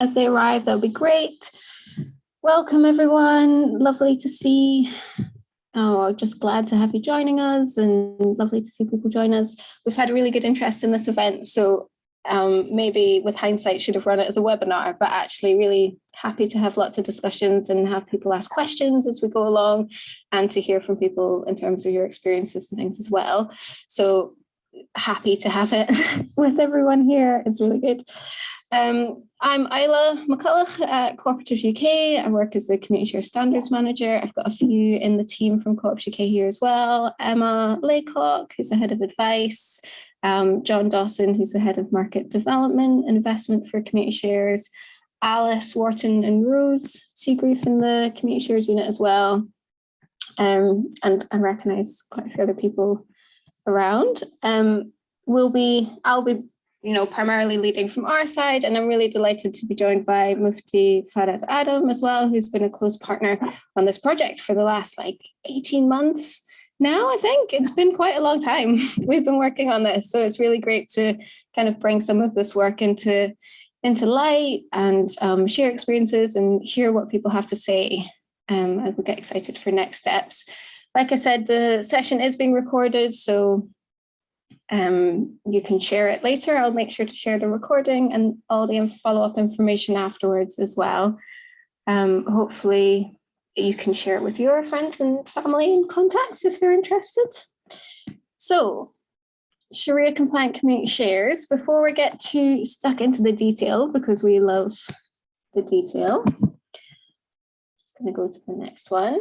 as they arrive, that'll be great. Welcome everyone, lovely to see. Oh, just glad to have you joining us and lovely to see people join us. We've had really good interest in this event, so um, maybe with hindsight should have run it as a webinar, but actually really happy to have lots of discussions and have people ask questions as we go along and to hear from people in terms of your experiences and things as well. So happy to have it with everyone here. It's really good. Um, I'm Isla McCulloch at Cooperatives UK. I work as the Community Share Standards Manager. I've got a few in the team from Cooperatives UK here as well. Emma Laycock, who's the Head of Advice, um, John Dawson, who's the Head of Market Development and Investment for Community Shares, Alice Wharton and Rose Seagrief in the Community Shares unit as well. Um, and I recognise quite a few other people around. Um, we'll be, I'll be, you know, primarily leading from our side, and I'm really delighted to be joined by Mufti Faraz Adam as well, who's been a close partner on this project for the last like 18 months now, I think it's been quite a long time. We've been working on this, so it's really great to kind of bring some of this work into into light and um, share experiences and hear what people have to say um, as we get excited for next steps. Like I said, the session is being recorded, so um, you can share it later. I'll make sure to share the recording and all the follow-up information afterwards as well. Um, hopefully you can share it with your friends and family and contacts if they're interested. So Sharia compliant community shares, before we get too stuck into the detail, because we love the detail, just going to go to the next one.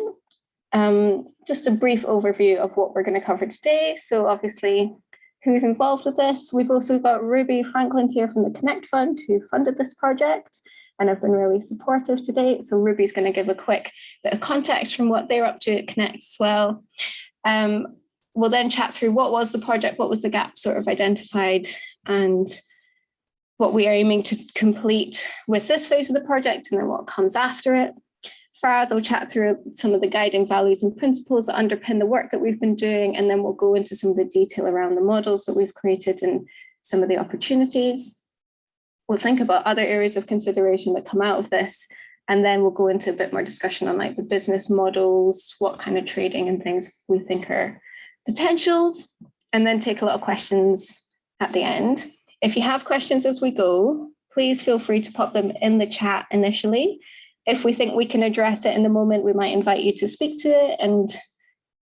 Um, just a brief overview of what we're going to cover today. So obviously, who's involved with this? We've also got Ruby Franklin here from the Connect Fund who funded this project and have been really supportive to date. So Ruby's going to give a quick bit of context from what they're up to at Connect as well. Um, we'll then chat through what was the project, what was the gap sort of identified and what we are aiming to complete with this phase of the project and then what comes after it. Faraz will chat through some of the guiding values and principles that underpin the work that we've been doing, and then we'll go into some of the detail around the models that we've created and some of the opportunities. We'll think about other areas of consideration that come out of this, and then we'll go into a bit more discussion on like the business models, what kind of trading and things we think are potentials, and then take a lot of questions at the end. If you have questions as we go, please feel free to pop them in the chat initially. If we think we can address it in the moment, we might invite you to speak to it and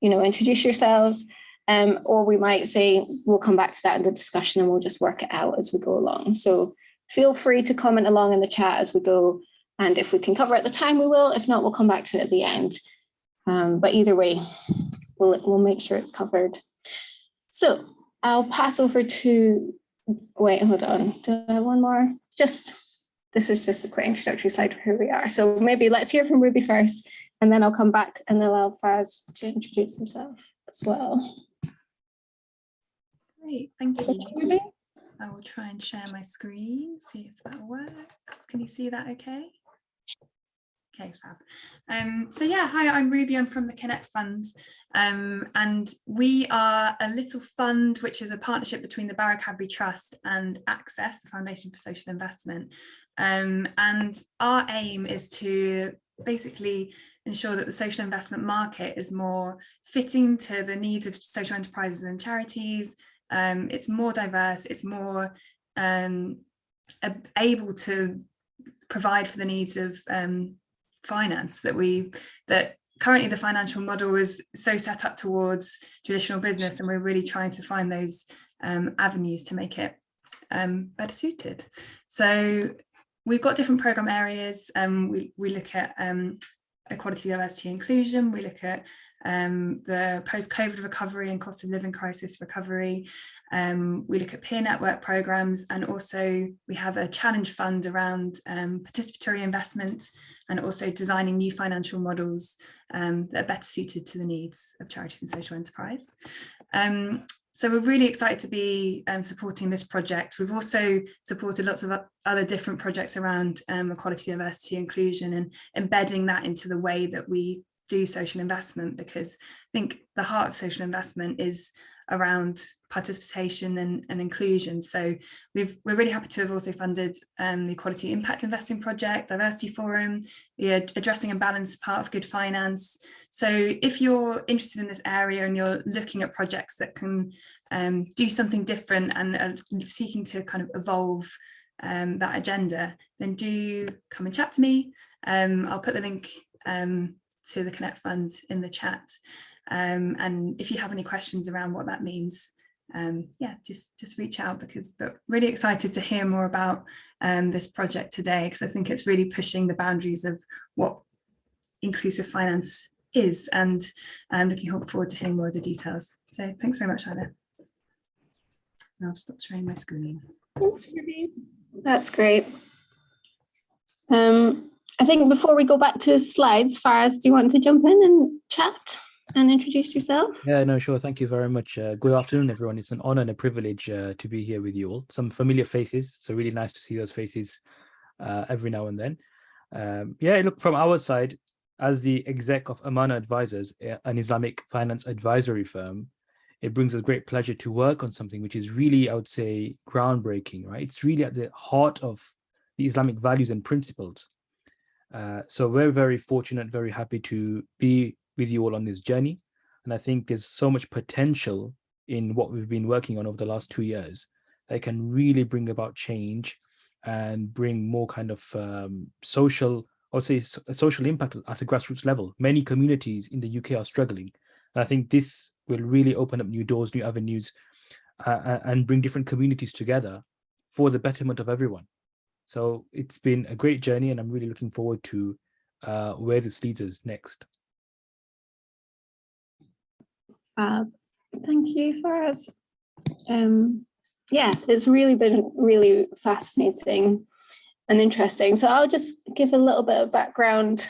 you know, introduce yourselves. Um, or we might say, we'll come back to that in the discussion and we'll just work it out as we go along. So feel free to comment along in the chat as we go. And if we can cover at the time, we will. If not, we'll come back to it at the end. Um, but either way, we'll, we'll make sure it's covered. So I'll pass over to, wait, hold on. Do I have one more? Just, this is just a quick introductory slide for who we are. So maybe let's hear from Ruby first, and then I'll come back and allow Faraz to introduce himself as well. Great, thank you. I will try and share my screen, see if that works. Can you see that okay? Okay, fab. Um, so yeah, hi, I'm Ruby, I'm from the Connect Fund, um, and we are a little fund which is a partnership between the Barrow Cadbury Trust and Access, the Foundation for Social Investment. Um, and our aim is to basically ensure that the social investment market is more fitting to the needs of social enterprises and charities, um, it's more diverse, it's more um, able to provide for the needs of um, finance that we that currently the financial model is so set up towards traditional business and we're really trying to find those um, avenues to make it um, better suited. So we've got different program areas. Um, we, we look at um, equality, diversity, inclusion. We look at um, the post-COVID recovery and cost of living crisis recovery. Um, we look at peer network programs and also we have a challenge fund around um, participatory investment and also designing new financial models um, that are better suited to the needs of charities and social enterprise. So we're really excited to be um, supporting this project. We've also supported lots of other different projects around um, equality, diversity, inclusion and embedding that into the way that we do social investment because I think the heart of social investment is around participation and, and inclusion. So we've, we're really happy to have also funded um, the Equality Impact Investing Project, Diversity Forum, the Addressing Imbalance part of Good Finance. So if you're interested in this area and you're looking at projects that can um, do something different and are seeking to kind of evolve um, that agenda, then do come and chat to me. Um, I'll put the link um, to the Connect Fund in the chat. Um, and if you have any questions around what that means, um, yeah, just, just reach out because but really excited to hear more about um, this project today because I think it's really pushing the boundaries of what inclusive finance is and I'm looking forward to hearing more of the details. So thanks very much, Isla. I'll stop sharing my screen. Thanks, Ruby. That's great. Um, I think before we go back to slides, Faraz, do you want to jump in and chat and introduce yourself? Yeah, no, sure. Thank you very much. Uh, good afternoon, everyone. It's an honor and a privilege uh, to be here with you all. Some familiar faces, so really nice to see those faces uh, every now and then. Um, yeah, look, from our side, as the exec of Amanah Advisors, an Islamic finance advisory firm, it brings us great pleasure to work on something which is really, I would say, groundbreaking, right? It's really at the heart of the Islamic values and principles. Uh, so we're very fortunate, very happy to be with you all on this journey. And I think there's so much potential in what we've been working on over the last two years that can really bring about change and bring more kind of um, social, would say social impact at a grassroots level. Many communities in the UK are struggling. And I think this will really open up new doors, new avenues, uh, and bring different communities together for the betterment of everyone. So it's been a great journey and I'm really looking forward to uh, where this leads us next. Uh, thank you, Faraz. Um, yeah, it's really been really fascinating and interesting. So I'll just give a little bit of background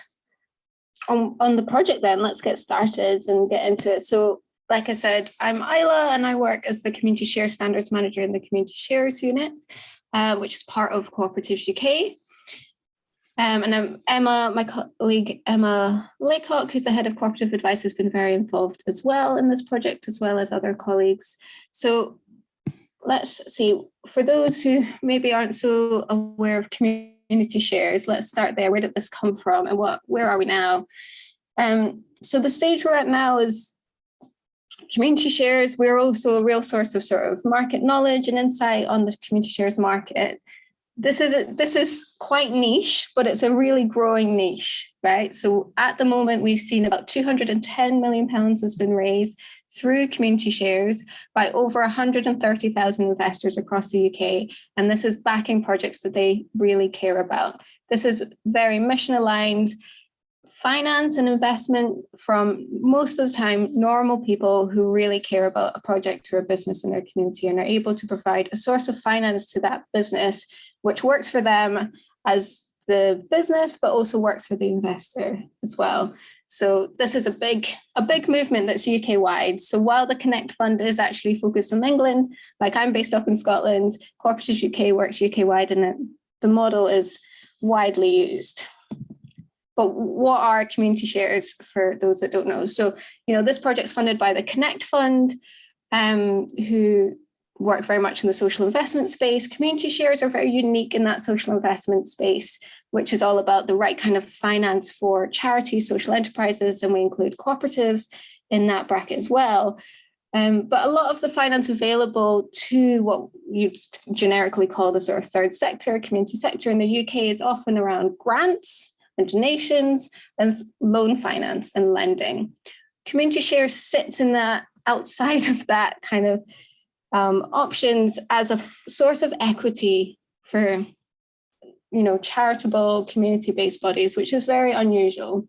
on, on the project then. Let's get started and get into it. So like I said, I'm Isla and I work as the Community Share Standards Manager in the Community Shares Unit, uh, which is part of Cooperatives UK. Um, and Emma, my colleague Emma Laycock, who's the head of cooperative advice, has been very involved as well in this project, as well as other colleagues. So let's see, for those who maybe aren't so aware of community shares, let's start there. Where did this come from and what? where are we now? Um, so the stage we're at now is community shares, we're also a real source of sort of market knowledge and insight on the community shares market. This is a, this is quite niche, but it's a really growing niche, right? So at the moment, we've seen about 210 million pounds has been raised through community shares by over 130,000 investors across the UK. And this is backing projects that they really care about. This is very mission aligned finance and investment from most of the time normal people who really care about a project or a business in their community and are able to provide a source of finance to that business which works for them as the business but also works for the investor as well. So this is a big a big movement that's uk wide so while the connect fund is actually focused on england like i'm based up in scotland cooperatives uk works uk wide and the model is widely used but what are community shares for those that don't know? So, you know, this project's funded by the Connect Fund, um, who work very much in the social investment space. Community shares are very unique in that social investment space, which is all about the right kind of finance for charities, social enterprises, and we include cooperatives in that bracket as well. Um, but a lot of the finance available to what you generically call the sort of third sector, community sector in the UK is often around grants, donations, as loan finance and lending. Community share sits in that outside of that kind of um, options as a source of equity for you know, charitable community-based bodies, which is very unusual,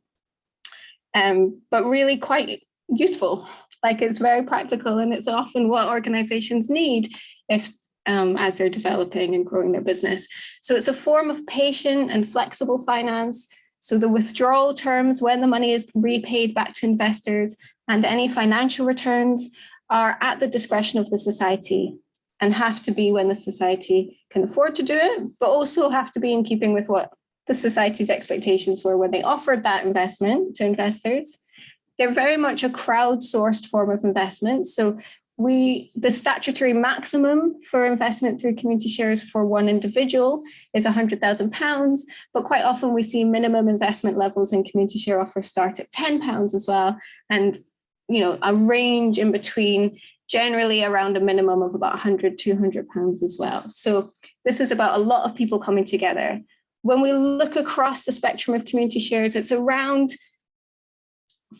um, but really quite useful. Like it's very practical and it's often what organizations need if um, as they're developing and growing their business. So it's a form of patient and flexible finance. So the withdrawal terms, when the money is repaid back to investors and any financial returns are at the discretion of the society and have to be when the society can afford to do it, but also have to be in keeping with what the society's expectations were when they offered that investment to investors. They're very much a crowdsourced form of investment. So we the statutory maximum for investment through community shares for one individual is £100,000, but quite often we see minimum investment levels in community share offers start at £10 as well, and you know a range in between generally around a minimum of about 100, 200 pounds as well. So this is about a lot of people coming together. When we look across the spectrum of community shares, it's around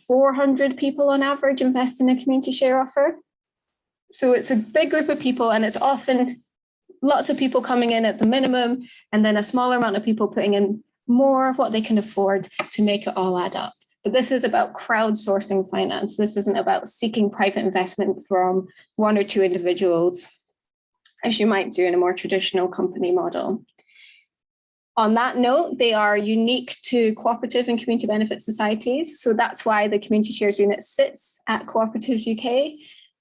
400 people on average invest in a community share offer. So it's a big group of people and it's often lots of people coming in at the minimum and then a smaller amount of people putting in more of what they can afford to make it all add up. But this is about crowdsourcing finance. This isn't about seeking private investment from one or two individuals, as you might do in a more traditional company model. On that note, they are unique to cooperative and community benefit societies. So that's why the community shares unit sits at Cooperatives UK.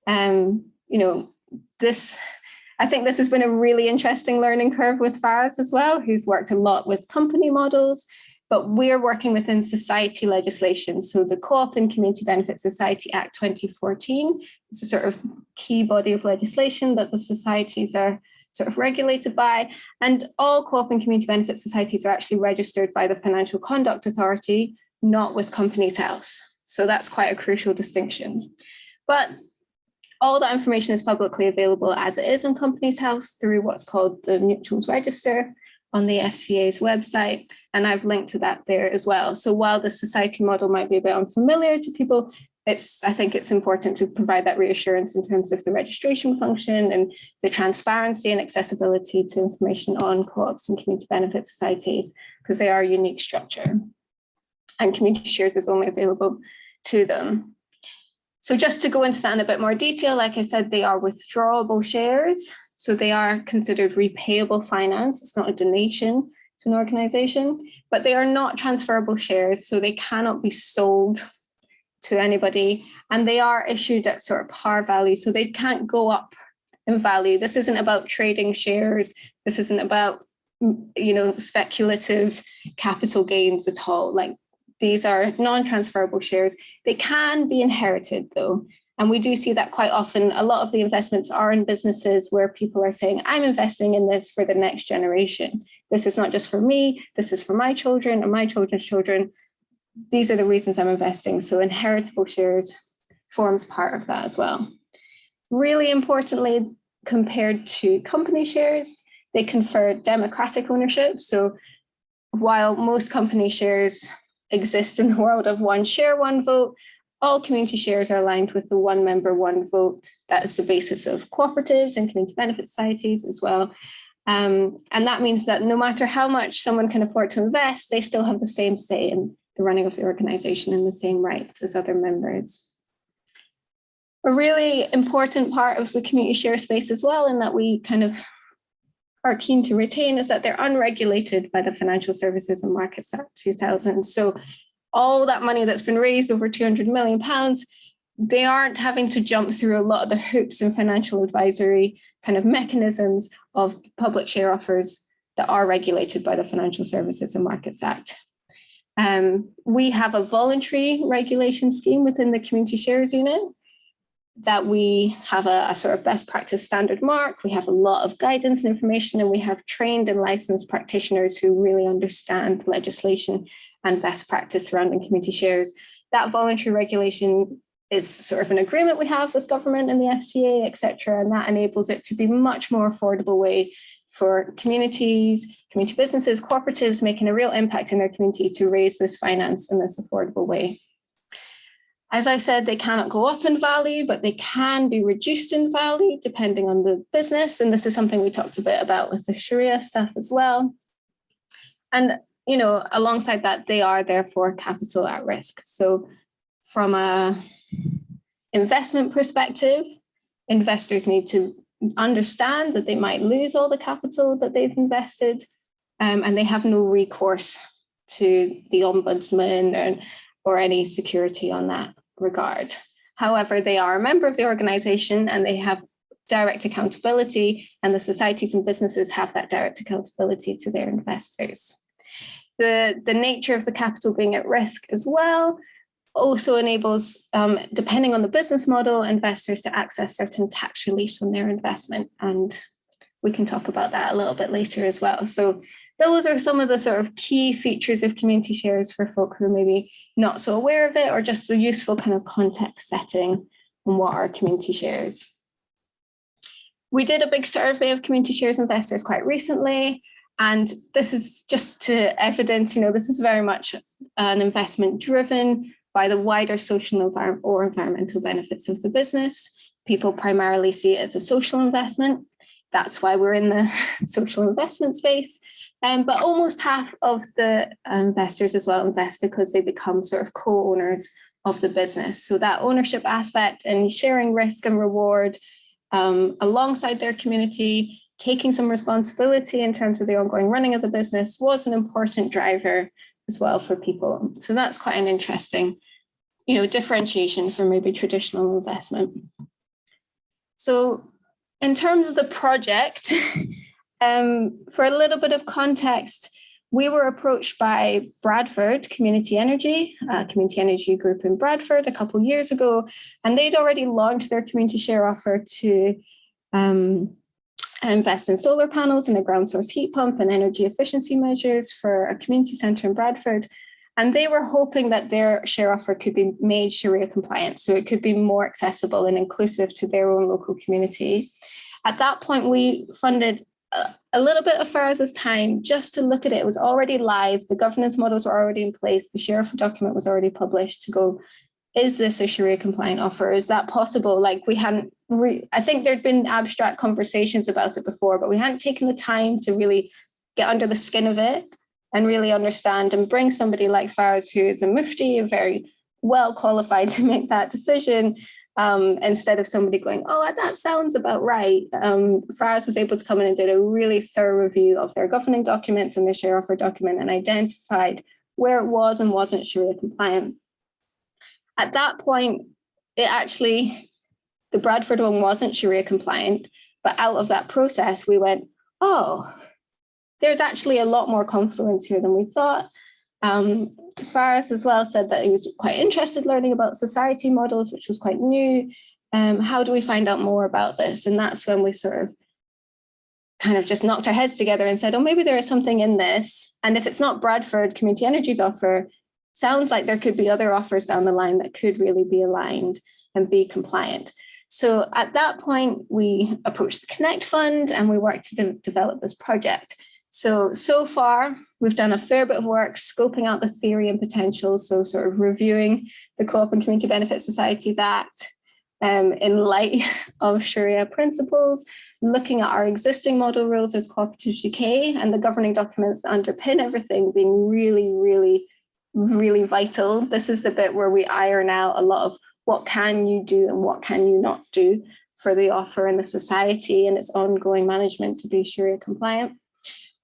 Um, you know, this, I think this has been a really interesting learning curve with Faraz as well, who's worked a lot with company models, but we're working within society legislation. So the Co-op and Community Benefit Society Act 2014 is a sort of key body of legislation that the societies are sort of regulated by. And all co-op and community benefit societies are actually registered by the Financial Conduct Authority, not with Companies House. So that's quite a crucial distinction. But all that information is publicly available as it is on Companies House through what's called the Mutuals Register on the FCA's website. And I've linked to that there as well. So while the society model might be a bit unfamiliar to people, it's, I think it's important to provide that reassurance in terms of the registration function and the transparency and accessibility to information on co-ops and community benefit societies, because they are a unique structure. And community shares is only available to them. So just to go into that in a bit more detail, like I said, they are withdrawable shares. So they are considered repayable finance. It's not a donation to an organization, but they are not transferable shares. So they cannot be sold to anybody and they are issued at sort of par value. So they can't go up in value. This isn't about trading shares. This isn't about, you know, speculative capital gains at all. Like these are non-transferable shares. They can be inherited though. And we do see that quite often. A lot of the investments are in businesses where people are saying, I'm investing in this for the next generation. This is not just for me, this is for my children and my children's children. These are the reasons I'm investing. So inheritable shares forms part of that as well. Really importantly, compared to company shares, they confer democratic ownership. So while most company shares exist in the world of one share, one vote. All community shares are aligned with the one member, one vote. That is the basis of cooperatives and community benefit societies as well. Um, and that means that no matter how much someone can afford to invest, they still have the same say in the running of the organization and the same rights as other members. A really important part of the community share space as well, in that we kind of are keen to retain is that they're unregulated by the Financial Services and Markets Act 2000. So all that money that's been raised over 200 million pounds, they aren't having to jump through a lot of the hoops and financial advisory kind of mechanisms of public share offers that are regulated by the Financial Services and Markets Act. Um, we have a voluntary regulation scheme within the community shares unit that we have a, a, sort of best practice standard mark. We have a lot of guidance and information, and we have trained and licensed practitioners who really understand legislation and best practice surrounding community shares. That voluntary regulation is sort of an agreement we have with government and the FCA, etc., and that enables it to be much more affordable way for communities, community businesses, cooperatives making a real impact in their community to raise this finance in this affordable way. As I said, they cannot go up in value, but they can be reduced in value depending on the business. And this is something we talked a bit about with the Sharia stuff as well. And, you know, alongside that, they are therefore capital at risk. So from a investment perspective, investors need to understand that they might lose all the capital that they've invested um, and they have no recourse to the ombudsman and or any security on that regard. However, they are a member of the organization and they have direct accountability and the societies and businesses have that direct accountability to their investors. The, the nature of the capital being at risk as well also enables, um, depending on the business model, investors to access certain tax relief on their investment. And we can talk about that a little bit later as well. So those are some of the sort of key features of community shares for folk who are maybe not so aware of it or just a useful kind of context setting on what are community shares. We did a big survey of community shares investors quite recently, and this is just to evidence, you know, this is very much an investment driven by the wider social or environmental benefits of the business. People primarily see it as a social investment. That's why we're in the social investment space. Um, but almost half of the investors as well invest because they become sort of co-owners of the business. So that ownership aspect and sharing risk and reward um, alongside their community, taking some responsibility in terms of the ongoing running of the business was an important driver as well for people. So that's quite an interesting, you know, differentiation from maybe traditional investment. So in terms of the project, um, for a little bit of context, we were approached by Bradford Community Energy, a community energy group in Bradford a couple years ago, and they'd already launched their community share offer to um, invest in solar panels and a ground source heat pump and energy efficiency measures for a community centre in Bradford. And they were hoping that their share offer could be made Sharia compliant, so it could be more accessible and inclusive to their own local community. At that point, we funded a little bit of Faraz's time just to look at it. It was already live. The governance models were already in place. The share offer document was already published to go, is this a Sharia compliant offer? Is that possible? Like we hadn't, I think there'd been abstract conversations about it before, but we hadn't taken the time to really get under the skin of it and really understand and bring somebody like Faraz, who is a mufti, very well qualified to make that decision, um, instead of somebody going, oh, that sounds about right. Um, Faraz was able to come in and did a really thorough review of their governing documents and their share offer document and identified where it was and wasn't Sharia compliant. At that point, it actually, the Bradford one wasn't Sharia compliant, but out of that process, we went, oh, there's actually a lot more confluence here than we thought. Um, Faraz as well said that he was quite interested learning about society models, which was quite new. Um, how do we find out more about this? And that's when we sort of kind of just knocked our heads together and said, oh, maybe there is something in this. And if it's not Bradford Community Energy's offer, sounds like there could be other offers down the line that could really be aligned and be compliant. So at that point, we approached the Connect Fund and we worked to de develop this project. So, so far, we've done a fair bit of work scoping out the theory and potential. So sort of reviewing the Co-op and Community Benefit Societies Act um, in light of Sharia principles, looking at our existing model rules as Cooperatives UK and the governing documents that underpin everything being really, really, really vital. This is the bit where we iron out a lot of what can you do and what can you not do for the offer in the society and its ongoing management to be Sharia compliant.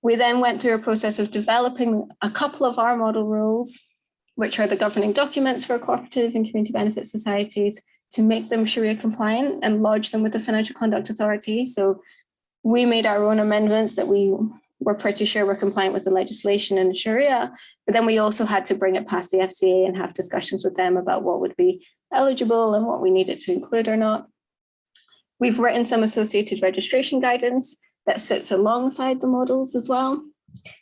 We then went through a process of developing a couple of our model rules, which are the governing documents for cooperative and community benefit societies to make them Sharia compliant and lodge them with the Financial Conduct Authority. So we made our own amendments that we were pretty sure were compliant with the legislation in Sharia, but then we also had to bring it past the FCA and have discussions with them about what would be eligible and what we needed to include or not. We've written some associated registration guidance that sits alongside the models as well,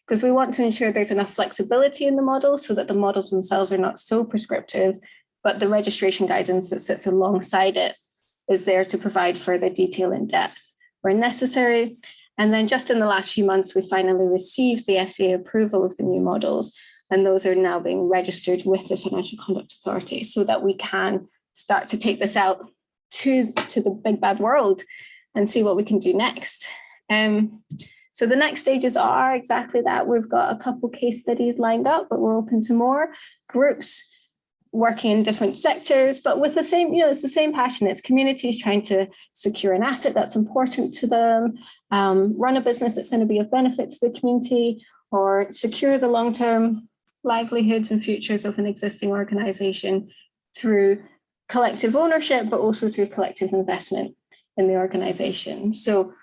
because we want to ensure there's enough flexibility in the model so that the models themselves are not so prescriptive, but the registration guidance that sits alongside it is there to provide further detail in depth where necessary. And then just in the last few months, we finally received the FCA approval of the new models, and those are now being registered with the Financial Conduct Authority so that we can start to take this out to, to the big bad world and see what we can do next. Um, so the next stages are exactly that. We've got a couple case studies lined up, but we're open to more groups working in different sectors, but with the same, you know, it's the same passion. It's communities trying to secure an asset that's important to them, um, run a business that's going to be of benefit to the community, or secure the long-term livelihoods and futures of an existing organization through collective ownership, but also through collective investment in the organization. So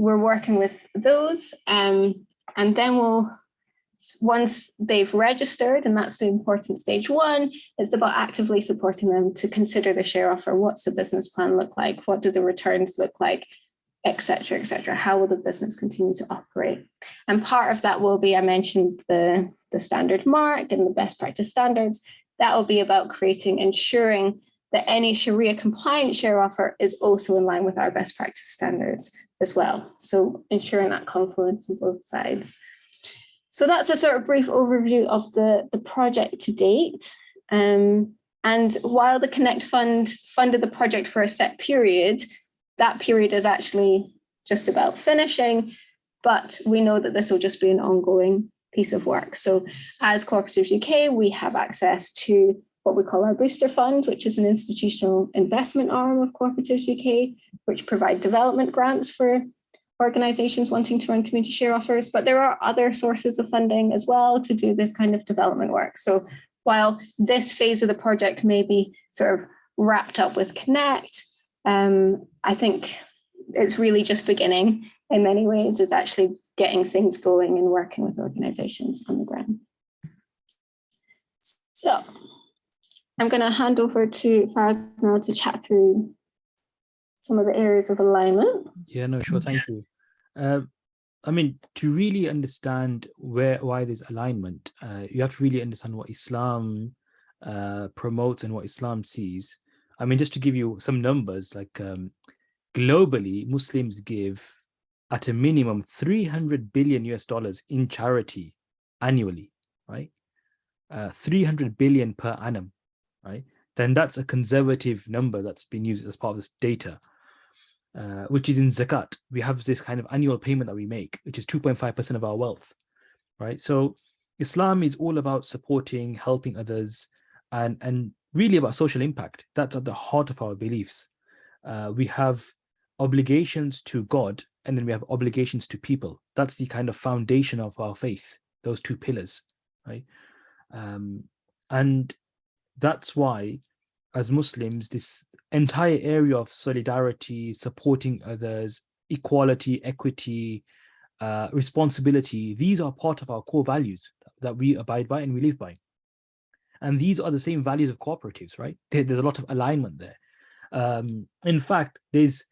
we're working with those um, and then we'll once they've registered, and that's the important stage one, it's about actively supporting them to consider the share offer. What's the business plan look like? What do the returns look like? etc etc how will the business continue to operate and part of that will be i mentioned the the standard mark and the best practice standards that will be about creating ensuring that any sharia compliant share offer is also in line with our best practice standards as well. So ensuring that confluence on both sides. So that's a sort of brief overview of the the project to date. Um, and while the connect fund funded the project for a set period that period is actually just about finishing, but we know that this will just be an ongoing piece of work. So as Cooperatives UK, we have access to what we call our booster fund, which is an institutional investment arm of Cooperatives UK, which provide development grants for organizations wanting to run community share offers, but there are other sources of funding as well to do this kind of development work. So while this phase of the project may be sort of wrapped up with Connect, um, I think it's really just beginning in many ways is actually getting things going and working with organizations on the ground. So I'm going to hand over to Faraz now to chat through some of the areas of alignment. Yeah, no, sure. Thank you. Uh, I mean, to really understand where why there's alignment, uh, you have to really understand what Islam uh, promotes and what Islam sees. I mean, just to give you some numbers, like um, globally, Muslims give at a minimum 300 billion US dollars in charity annually, right? Uh, 300 billion per annum, right? Then that's a conservative number that's been used as part of this data, uh, which is in zakat. We have this kind of annual payment that we make, which is 2.5% of our wealth, right? So Islam is all about supporting, helping others, and, and really about social impact. That's at the heart of our beliefs. Uh, we have obligations to God, and then we have obligations to people. That's the kind of foundation of our faith, those two pillars, right? Um, and that's why, as Muslims, this entire area of solidarity, supporting others, equality, equity, uh, responsibility, these are part of our core values that we abide by and we live by. And these are the same values of cooperatives, right? There, there's a lot of alignment there. Um, in fact, there's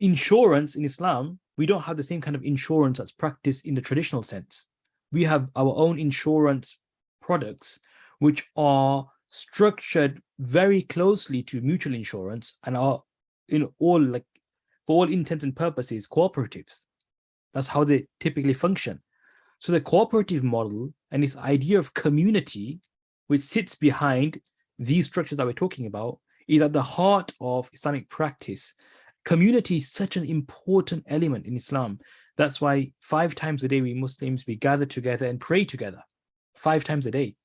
insurance in Islam. We don't have the same kind of insurance that's practiced in the traditional sense. We have our own insurance products, which are structured very closely to mutual insurance and are in all like for all intents and purposes cooperatives that's how they typically function so the cooperative model and this idea of community which sits behind these structures that we're talking about is at the heart of Islamic practice. Community is such an important element in Islam. That's why five times a day we Muslims, we gather together and pray together, five times a day.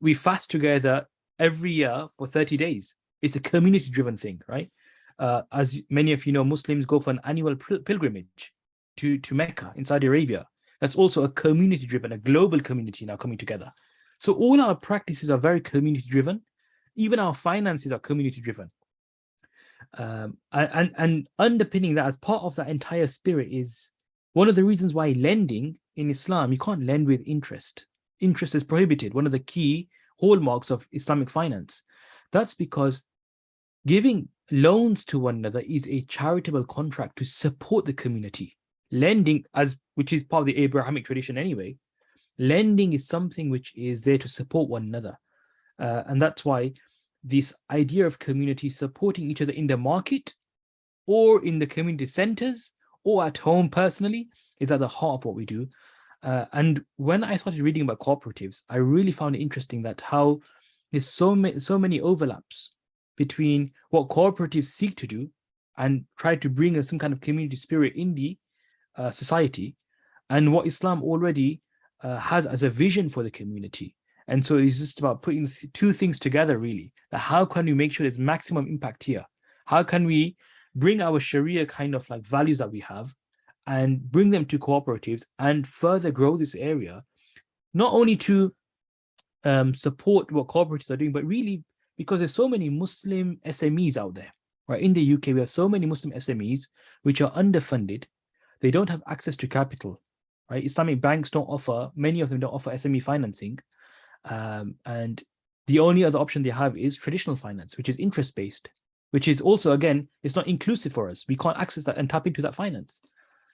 We fast together every year for 30 days. It's a community-driven thing, right? Uh, as many of you know, Muslims go for an annual pilgrimage to, to Mecca in Saudi Arabia. That's also a community-driven, a global community now coming together. So all our practices are very community driven. Even our finances are community driven. Um, and, and underpinning that as part of that entire spirit is one of the reasons why lending in Islam, you can't lend with interest. Interest is prohibited, one of the key hallmarks of Islamic finance. That's because giving loans to one another is a charitable contract to support the community. Lending, as which is part of the Abrahamic tradition anyway, lending is something which is there to support one another. Uh, and that's why this idea of community supporting each other in the market or in the community centers or at home personally is at the heart of what we do. Uh, and when I started reading about cooperatives, I really found it interesting that how there's so many, so many overlaps between what cooperatives seek to do and try to bring some kind of community spirit in the uh, society and what Islam already uh, has as a vision for the community. And so it's just about putting two things together, really. That how can we make sure there's maximum impact here? How can we bring our Sharia kind of like values that we have and bring them to cooperatives and further grow this area, not only to um, support what cooperatives are doing, but really because there's so many Muslim SMEs out there, right? In the UK, we have so many Muslim SMEs which are underfunded. They don't have access to capital right? Islamic banks don't offer, many of them don't offer SME financing. Um, and the only other option they have is traditional finance, which is interest-based, which is also, again, it's not inclusive for us. We can't access that and tap into that finance.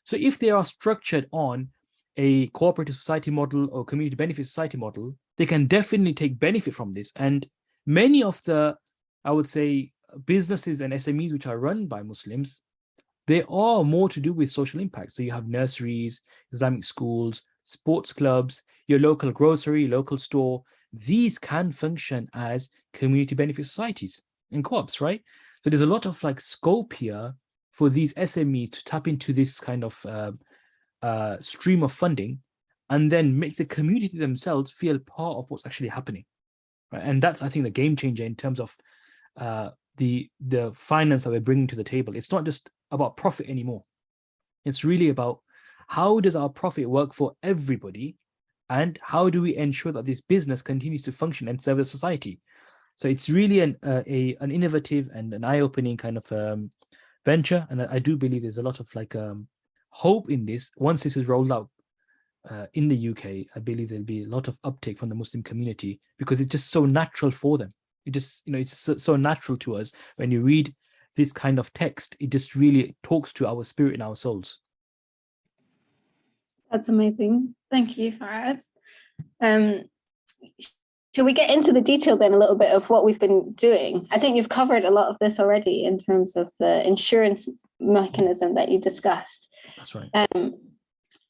So if they are structured on a cooperative society model or community benefit society model, they can definitely take benefit from this. And many of the, I would say, businesses and SMEs which are run by Muslims, they are more to do with social impact. So you have nurseries, Islamic schools, sports clubs, your local grocery, local store. These can function as community benefit societies and co-ops, right? So there's a lot of like scope here for these SMEs to tap into this kind of uh, uh, stream of funding and then make the community themselves feel part of what's actually happening. Right? And that's, I think, the game changer in terms of uh, the, the finance that we're bringing to the table. It's not just about profit anymore. It's really about how does our profit work for everybody and how do we ensure that this business continues to function and serve the society? So it's really an uh, a an innovative and an eye-opening kind of um, venture, and I, do believe there's a lot of like um, hope in this. Once this is rolled out uh, in the UK, I believe there'll be a lot of uptake from the Muslim community because it's just so natural for them. It just you know it's so, so natural to us when you read this kind of text. It just really talks to our spirit and our souls. That's amazing. Thank you, Faraz. Um, shall we get into the detail then a little bit of what we've been doing? I think you've covered a lot of this already in terms of the insurance mechanism that you discussed. That's right. Um,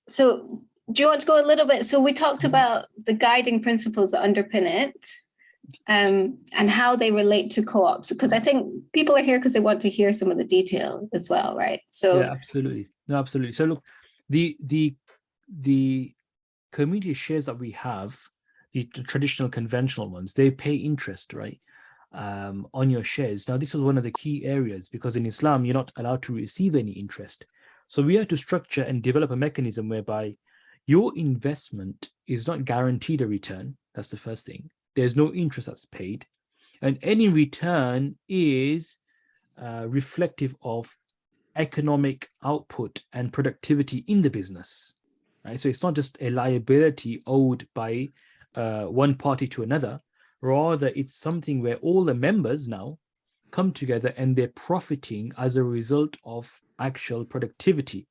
so do you want to go a little bit? So we talked Mm-hmm. about the guiding principles that underpin it um, and how they relate to co-ops, because I think people are here because they want to hear some of the detail as well, right? So yeah, absolutely. No, absolutely. So look, the the the community shares that we have, traditional conventional ones, they pay interest, right? Um, on your shares. Now, this is one of the key areas because in Islam, you're not allowed to receive any interest. So we have to structure and develop a mechanism whereby your investment is not guaranteed a return. That's the first thing. There's no interest that's paid. And any return is uh, reflective of economic output and productivity in the business. Right? So it's not just a liability owed by uh, one party to another, rather it's something where all the members now come together and they're profiting as a result of actual productivity.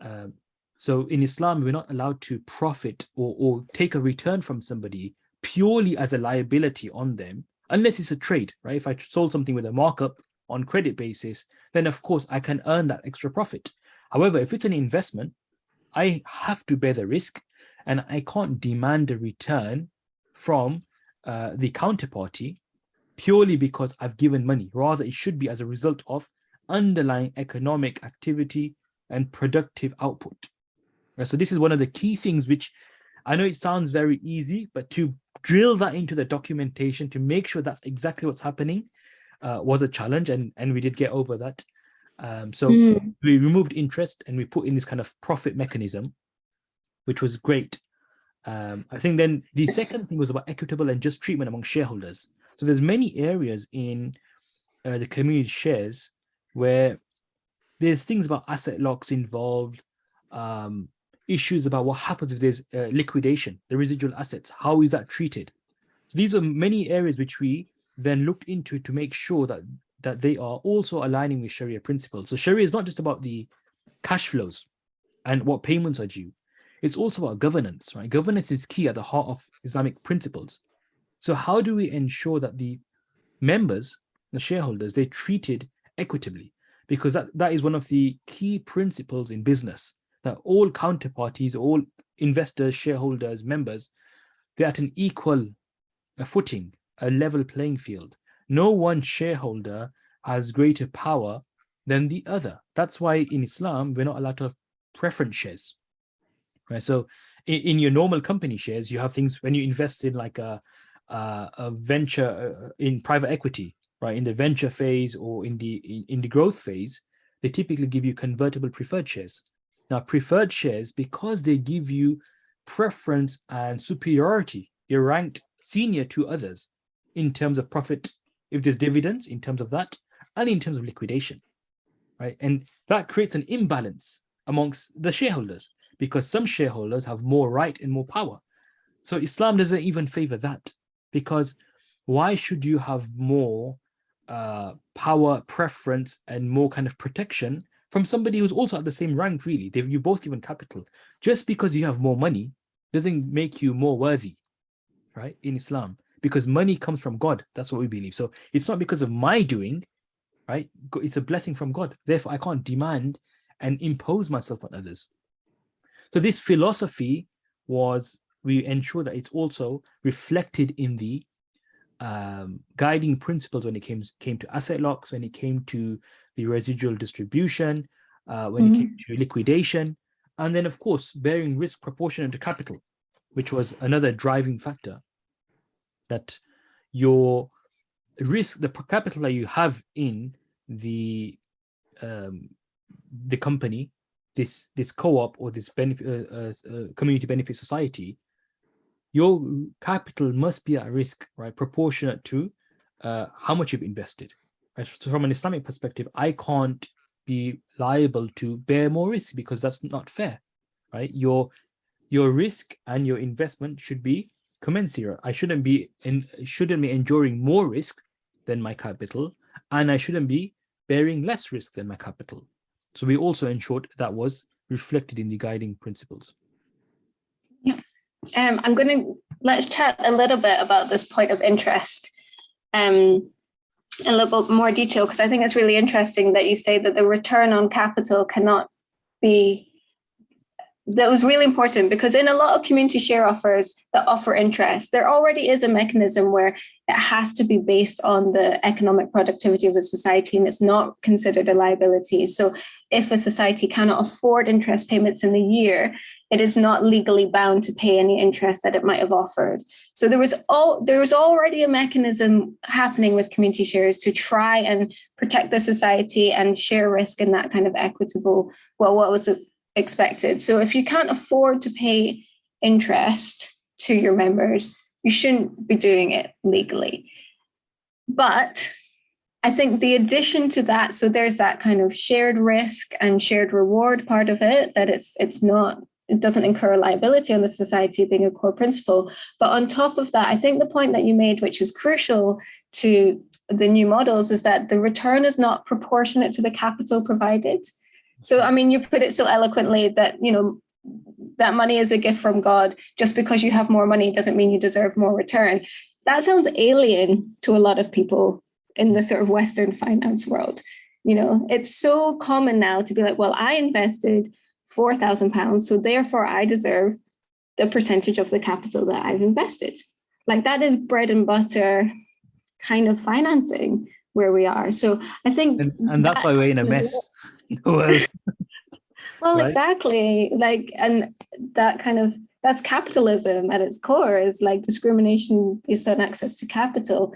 Um, so in Islam, we're not allowed to profit or, or take a return from somebody purely as a liability on them, unless it's a trade, right? If I sold something with a markup on credit basis, then of course I can earn that extra profit. However, if it's an investment, I have to bear the risk and I can't demand a return from uh, the counterparty purely because I've given money. Rather, it should be as a result of underlying economic activity and productive output. So this is one of the key things which I know it sounds very easy, but to drill that into the documentation to make sure that's exactly what's happening uh, was a challenge and, and we did get over that. Um, so Mm. we removed interest and we put in this kind of profit mechanism, which was great. Um, I think then the second thing was about equitable and just treatment among shareholders. So there's many areas in uh, the community shares where there's things about asset locks involved, um, issues about what happens if there's uh, liquidation, the residual assets, how is that treated? So these are many areas which we then looked into to make sure that that they are also aligning with Sharia principles. So Sharia is not just about the cash flows and what payments are due. It's also about governance, right? Governance is key at the heart of Islamic principles. So how do we ensure that the members, the shareholders, they're treated equitably? Because that, that is one of the key principles in business, that all counterparties, all investors, shareholders, members, they're at an equal footing, a level playing field. No one shareholder has greater power than the other. That's why in Islam, we're not allowed to have preference shares. Right. So in, in your normal company shares, you have things when you invest in like a, a, a venture uh, in private equity, right? In the venture phase or in the in, in the growth phase, they typically give you convertible preferred shares. Now, preferred shares, because they give you preference and superiority, you're ranked senior to others in terms of profit, if there's dividends, in terms of that, and in terms of liquidation, right? And that creates an imbalance amongst the shareholders because some shareholders have more right and more power. So Islam doesn't even favor that because why should you have more uh, power, preference, and more kind of protection from somebody who's also at the same rank, really? They've, you both given capital. Just because you have more money doesn't make you more worthy, right, in Islam, because money comes from God. That's what we believe. So it's not because of my doing, right? It's a blessing from God. Therefore, I can't demand and impose myself on others. So this philosophy was, we ensure that it's also reflected in the um, guiding principles when it came, came to asset locks, when it came to the residual distribution, uh, when mm -hmm. it came mm-hmm. to liquidation, and then of course, bearing risk proportionate to capital, which was another driving factor that your risk, the capital that you have in the um, the company, this this co-op or this benefit uh, uh, uh, community benefit society, your capital must be at risk, right, proportionate to uh, how much you've invested. So from an Islamic perspective, I can't be liable to bear more risk because that's not fair, right? Your your risk and your investment should be commensurate. I shouldn't be in shouldn't be enduring more risk than my capital, and I shouldn't be bearing less risk than my capital. So we also ensured that was reflected in the guiding principles. Yeah, um, I'm going to let's chat a little bit about this point of interest um, a little bit more detail because I think it's really interesting that you say that the return on capital cannot be that was really important because in a lot of community share offers that offer interest, there already is a mechanism where it has to be based on the economic productivity of the society and it's not considered a liability. So if a society cannot afford interest payments in the year, it is not legally bound to pay any interest that it might have offered. So there was all there was already a mechanism happening with community shares to try and protect the society and share risk in that kind of equitable, well, what was expected. So if you can't afford to pay interest to your members, you shouldn't be doing it legally. But I think the addition to that, so there's that kind of shared risk and shared reward part of it, that it's it's not, it doesn't incur a liability on the society being a core principle. But on top of that, I think the point that you made, which is crucial to the new models, is that the return is not proportionate to the capital provided. So, I mean, you put it so eloquently that, you know, that money is a gift from God. Just because you have more money doesn't mean you deserve more return. That sounds alien to a lot of people in the sort of Western finance world. You know, it's so common now to be like, well, I invested 4,000 pounds, so therefore I deserve the percentage of the capital that I've invested. Like that is bread and butter kind of financing where we are. So I think- And, and that's that, why we're in a mess. well, right? exactly. Like, and that kind of, that's capitalism at its core is like discrimination based on access to capital.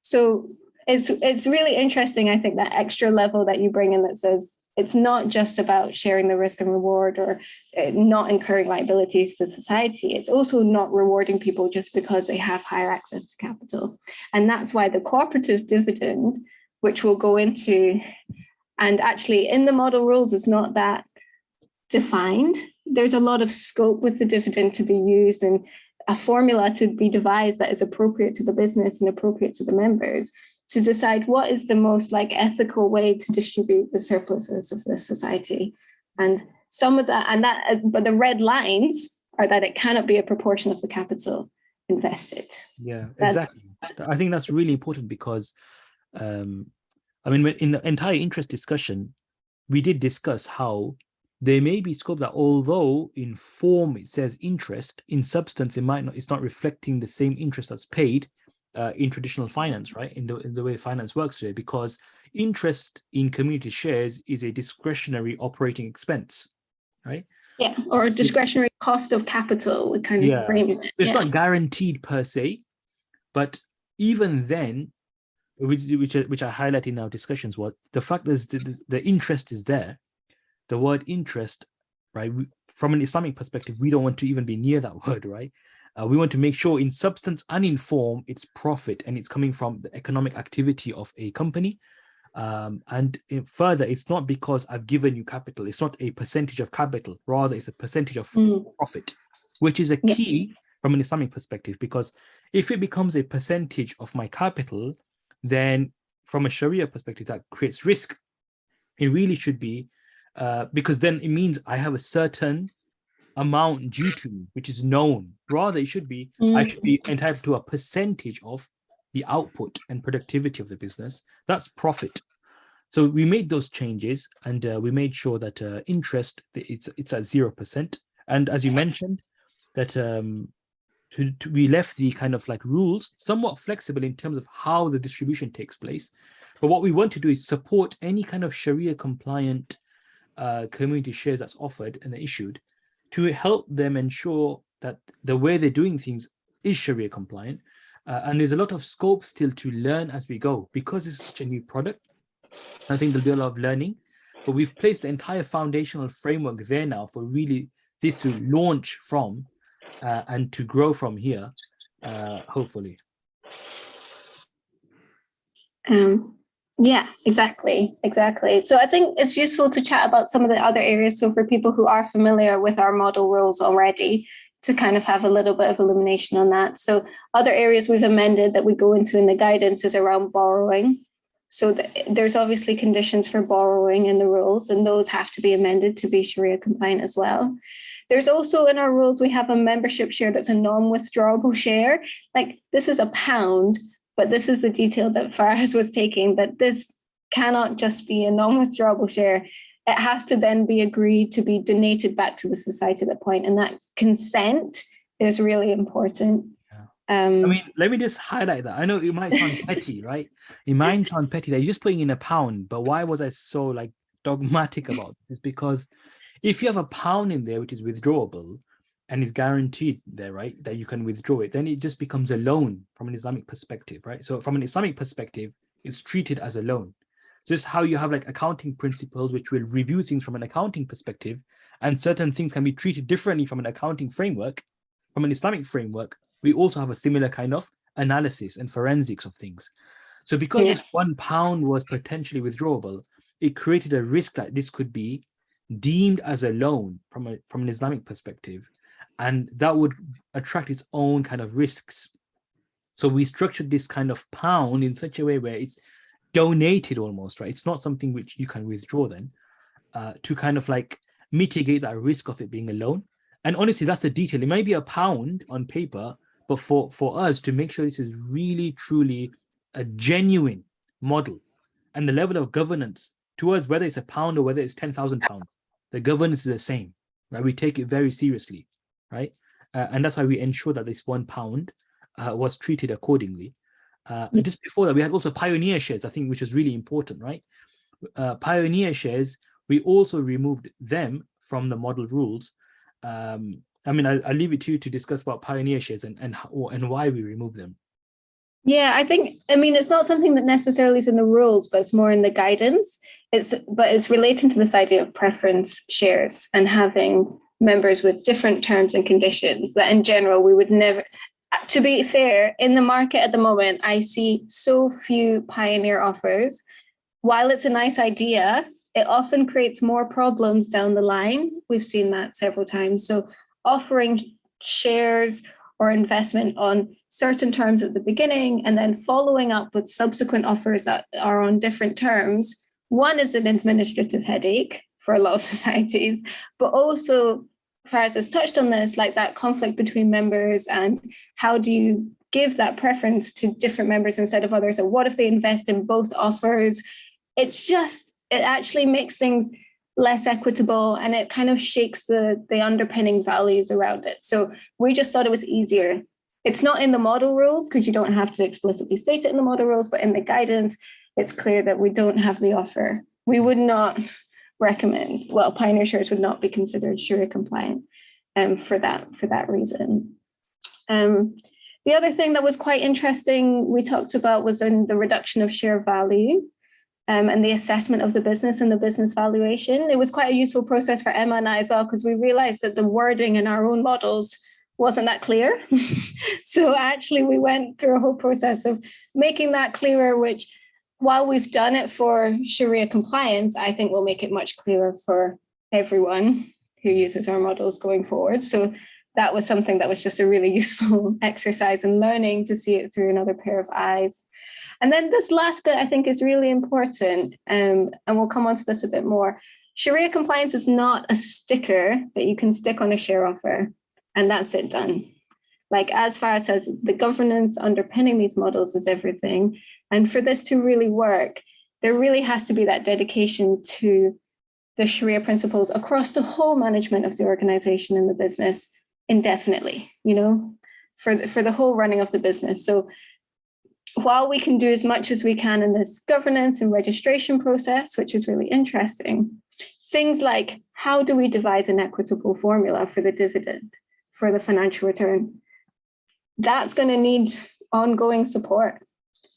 So it's, it's really interesting, I think, that extra level that you bring in that says, it's not just about sharing the risk and reward or uh, not incurring liabilities to society. It's also not rewarding people just because they have higher access to capital. And that's why the cooperative dividend, which we'll go into and actually in the model rules, it's not that defined. There's a lot of scope with the dividend to be used and a formula to be devised that is appropriate to the business and appropriate to the members to decide what is the most like ethical way to distribute the surpluses of the society. And some of that, and that, but the red lines are that it cannot be a proportion of the capital invested. Yeah, exactly. I think that's really important because um, I mean, in the entire interest discussion, we did discuss how there may be scope that although in form it says interest, in substance it might not, it's not reflecting the same interest that's paid uh, in traditional finance, right? In the, in the way finance works today, because interest in community shares is a discretionary operating expense, right? Yeah, or a discretionary cost of capital, kind of yeah. frame it. So it's yeah. not guaranteed per se, but even then, which which which I highlight in our discussions, what the fact is the, the interest is there. The word interest, right? From an Islamic perspective, we don't want to even be near that word, right? Uh, we want to make sure in substance and in form, it's profit and it's coming from the economic activity of a company. Um, and further, it's not because I've given you capital. It's not a percentage of capital. Rather, it's a percentage of Mm, profit, which is a Yeah. key from an Islamic perspective. Because if it becomes a percentage of my capital, then from a Sharia perspective, that creates risk. It really should be, uh, because then it means I have a certain amount due to me, which is known. Rather, it should be I mm, should be entitled to a percentage of the output and productivity of the business. That's profit. So we made those changes and uh, we made sure that uh, interest it's it's at zero percent. And as you mentioned, that um, to, to, we left the kind of like rules somewhat flexible in terms of how the distribution takes place. But what we want to do is support any kind of Sharia compliant uh, community shares that's offered and issued to help them ensure that the way they're doing things is Sharia compliant. Uh, and there's a lot of scope still to learn as we go because it's such a new product. I think there'll be a lot of learning, but we've placed the entire foundational framework there now for really this to launch from uh, and to grow from here, uh, hopefully. Um, yeah, exactly, exactly. So I think it's useful to chat about some of the other areas. So for people who are familiar with our model rules already, to kind of have a little bit of illumination on that. So other areas we've amended that we go into in the guidance is around borrowing. So th- there's obviously conditions for borrowing in the rules, and those have to be amended to be Sharia compliant as well. There's also in our rules, we have a membership share that's a non-withdrawable share. Like this is a pound, but this is the detail that Faraz was taking, that this cannot just be a non-withdrawable share. It has to then be agreed to be donated back to the society at that point, and that consent is really important. Um, I mean, let me just highlight that. I know it might sound petty, right? It might sound petty that you're just putting in a pound, but why was I so like dogmatic about this? Because if you have a pound in there which is withdrawable and is guaranteed there, right, that you can withdraw it, then it just becomes a loan from an Islamic perspective, right? So from an Islamic perspective, it's treated as a loan. Just how you have like accounting principles which will review things from an accounting perspective, and certain things can be treated differently from an accounting framework, from an Islamic framework, we also have a similar kind of analysis and forensics of things. So because Yeah. this one pound was potentially withdrawable, it created a risk that this could be deemed as a loan from a from an Islamic perspective, and that would attract its own kind of risks. So we structured this kind of pound in such a way where it's donated almost, right? It's not something which you can withdraw then, uh, to kind of like mitigate that risk of it being a loan. And honestly, that's the detail. It might be a pound on paper, but for for us to make sure this is really truly a genuine model and the level of governance towards whether it's a pound or whether it's 10,000 pounds, the governance is the same, right? We take it very seriously, right? Uh, and that's why we ensure that this one pound uh, was treated accordingly. Uh, and just before that, we had also pioneer shares, I think, which is really important, right? Uh, pioneer shares, we also removed them from the model rules. Um, I mean, I, I'll leave it to you to discuss about pioneer shares and, and, how, and why we remove them. Yeah, I think I mean it's not something that necessarily is in the rules, but it's more in the guidance. It's but it's relating to this idea of preference shares and having members with different terms and conditions that in general we would never to be fair, in the market at the moment, I see so few pioneer offers. While it's a nice idea, it often creates more problems down the line. We've seen that several times. So offering shares or investment on certain terms at the beginning and then following up with subsequent offers that are on different terms. One is an administrative headache for a lot of societies, but also Faraz has touched on this, like that conflict between members and how do you give that preference to different members instead of others? And what if they invest in both offers? It's just, it actually makes things less equitable and it kind of shakes the, the underpinning values around it. So we just thought it was easier. It's not in the model rules because you don't have to explicitly state it in the model rules, but in the guidance, it's clear that we don't have the offer. We would not recommend, well, pioneer shares would not be considered Sharia compliant um, for that for that reason. Um, the other thing that was quite interesting we talked about was in the reduction of share value um, and the assessment of the business and the business valuation. It was quite a useful process for Emma and I as well, because we realized that the wording in our own models wasn't that clear. so actually we went through a whole process of making that clearer, which while we've done it for Sharia compliance, I think we'll make it much clearer for everyone who uses our models going forward. So that was something that was just a really useful exercise in learning to see it through another pair of eyes. And then this last bit I think is really important, um, and we'll come on to this a bit more. Sharia compliance is not a sticker that you can stick on a share offer and that's it done. Like as far as the governance underpinning these models is everything. And for this to really work, there really has to be that dedication to the Sharia principles across the whole management of the organization and the business indefinitely, you know, for the, for the whole running of the business. So while we can do as much as we can in this governance and registration process, which is really interesting, things like how do we devise an equitable formula for the dividend, for the financial return? That's going to need ongoing support.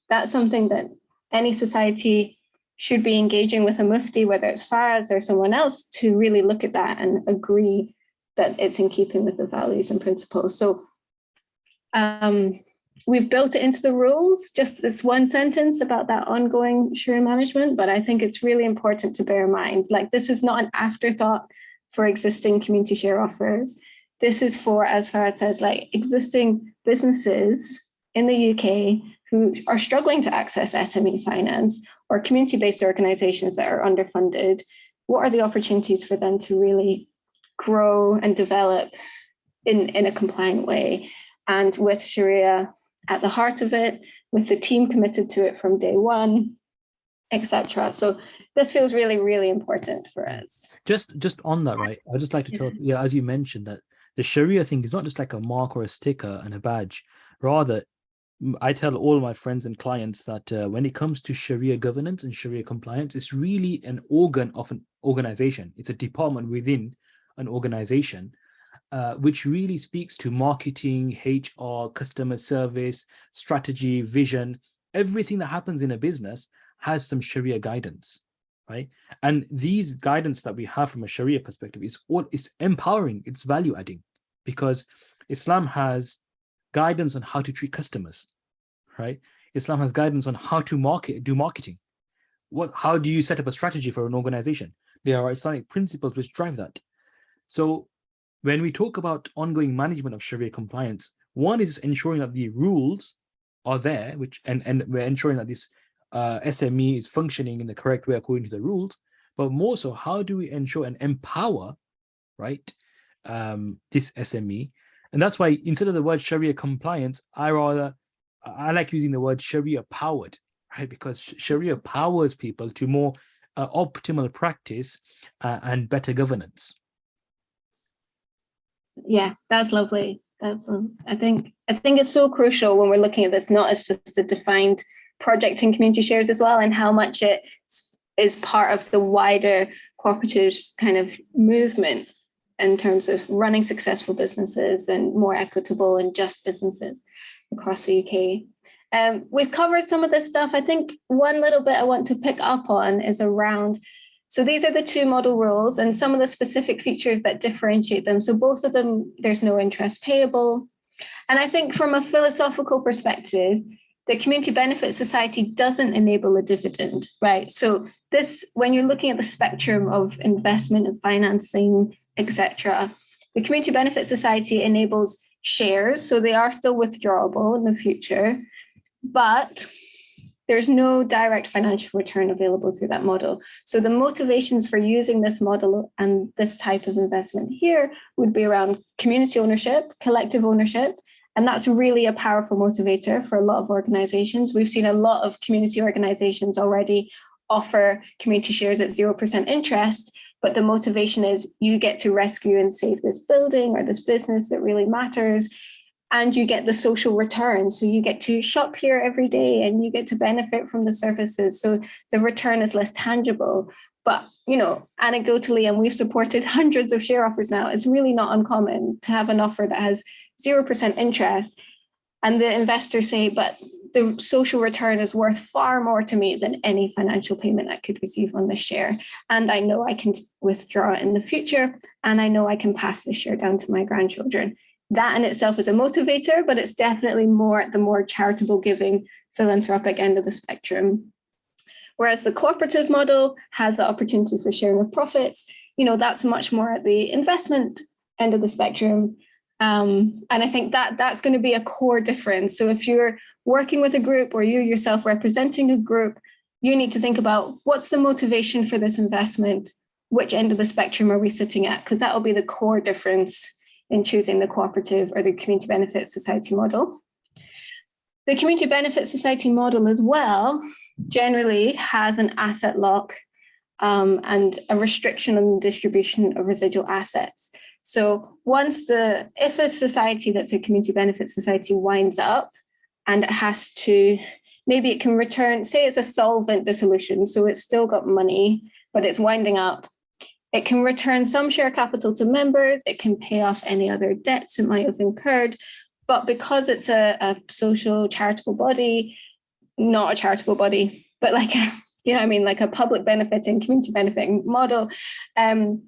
That's something that any society should be engaging with a mufti, whether it's Faz or someone else, to really look at that and agree that it's in keeping with the values and principles. So um, we've built it into the rules, just this one sentence about that ongoing Sharia management, but I think it's really important to bear in mind, like this is not an afterthought for existing community share offers. This is for, as Faraz says, like existing businesses in the UK who are struggling to access SME finance or community-based organizations that are underfunded. What are the opportunities for them to really grow and develop in, in a compliant way? And with Sharia at the heart of it, with the team committed to it from day one, etc. So this feels really, really important for us. Just just on that, right? I'd just like to tell, yeah, as you mentioned that the Sharia thing is not just like a mark or a sticker and a badge. Rather, I tell all my friends and clients that uh, when it comes to Sharia governance and Sharia compliance, it's really an organ of an organization. It's a department within an organization uh, which really speaks to marketing, HR, customer service, strategy, vision, everything that happens in a business has some Sharia guidance, right? And these guidance that we have from a Sharia perspective is all is empowering, it's value adding, because Islam has guidance on how to treat customers, right? Islam has guidance on how to market, do marketing. What, how do you set up a strategy for an organization? There are Islamic principles which drive that. So when we talk about ongoing management of Sharia compliance, one is ensuring that the rules are there, which and, and we're ensuring that this uh, SME is functioning in the correct way according to the rules, but more so, how do we ensure and empower, right, um, this SME? And that's why instead of the word Sharia compliance, I rather, I like using the word Sharia powered, right? Because Sharia powers people to more uh, optimal practice uh, and better governance yeah, that's lovely. That's um, I think I think it's so crucial when we're looking at this, not as just a defined project in community shares as well, and how much it is part of the wider cooperatives kind of movement in terms of running successful businesses and more equitable and just businesses across the UK. Um, we've covered some of this stuff. I think one little bit I want to pick up on is around so these are the two model rules and some of the specific features that differentiate them. So both of them, there's no interest payable. And I think from a philosophical perspective, the community benefit society doesn't enable a dividend, right? So this, when you're looking at the spectrum of investment and financing, etc., the community benefit society enables shares, so they are still withdrawable in the future, but there's no direct financial return available through that model. So the motivations for using this model and this type of investment here would be around community ownership, collective ownership, and that's really a powerful motivator for a lot of organizations. We've seen a lot of community organizations already offer community shares at 0% interest, but the motivation is you get to rescue and save this building or this business that really matters and you get the social return. So you get to shop here every day and you get to benefit from the services. So the return is less tangible. But, you know, anecdotally, and we've supported hundreds of share offers now, it's really not uncommon to have an offer that has 0% interest and the investors say, but the social return is worth far more to me than any financial payment I could receive on this share. And I know I can withdraw it in the future, and I know I can pass this share down to my grandchildren that in itself is a motivator, but it's definitely more at the more charitable giving philanthropic end of the spectrum. Whereas the cooperative model has the opportunity for sharing of profits, you know, that's much more at the investment end of the spectrum. Um, and I think that that's going to be a core difference. So if you're working with a group or you yourself representing a group, you need to think about what's the motivation for this investment? Which end of the spectrum are we sitting at? Because that will be the core difference in choosing the cooperative or the community benefit society model. The community benefit society model as well generally has an asset lock um, and a restriction on the distribution of residual assets. So once the, if a society that's a community benefit society winds up and it has to, maybe it can return, say it's a solvent dissolution, so it's still got money, but it's winding up. It can return some share capital to members, it can pay off any other debts it might have incurred, but because it's a, a social charitable body, not a charitable body, but like a, you know, I mean, like a public benefiting, community benefiting model, um,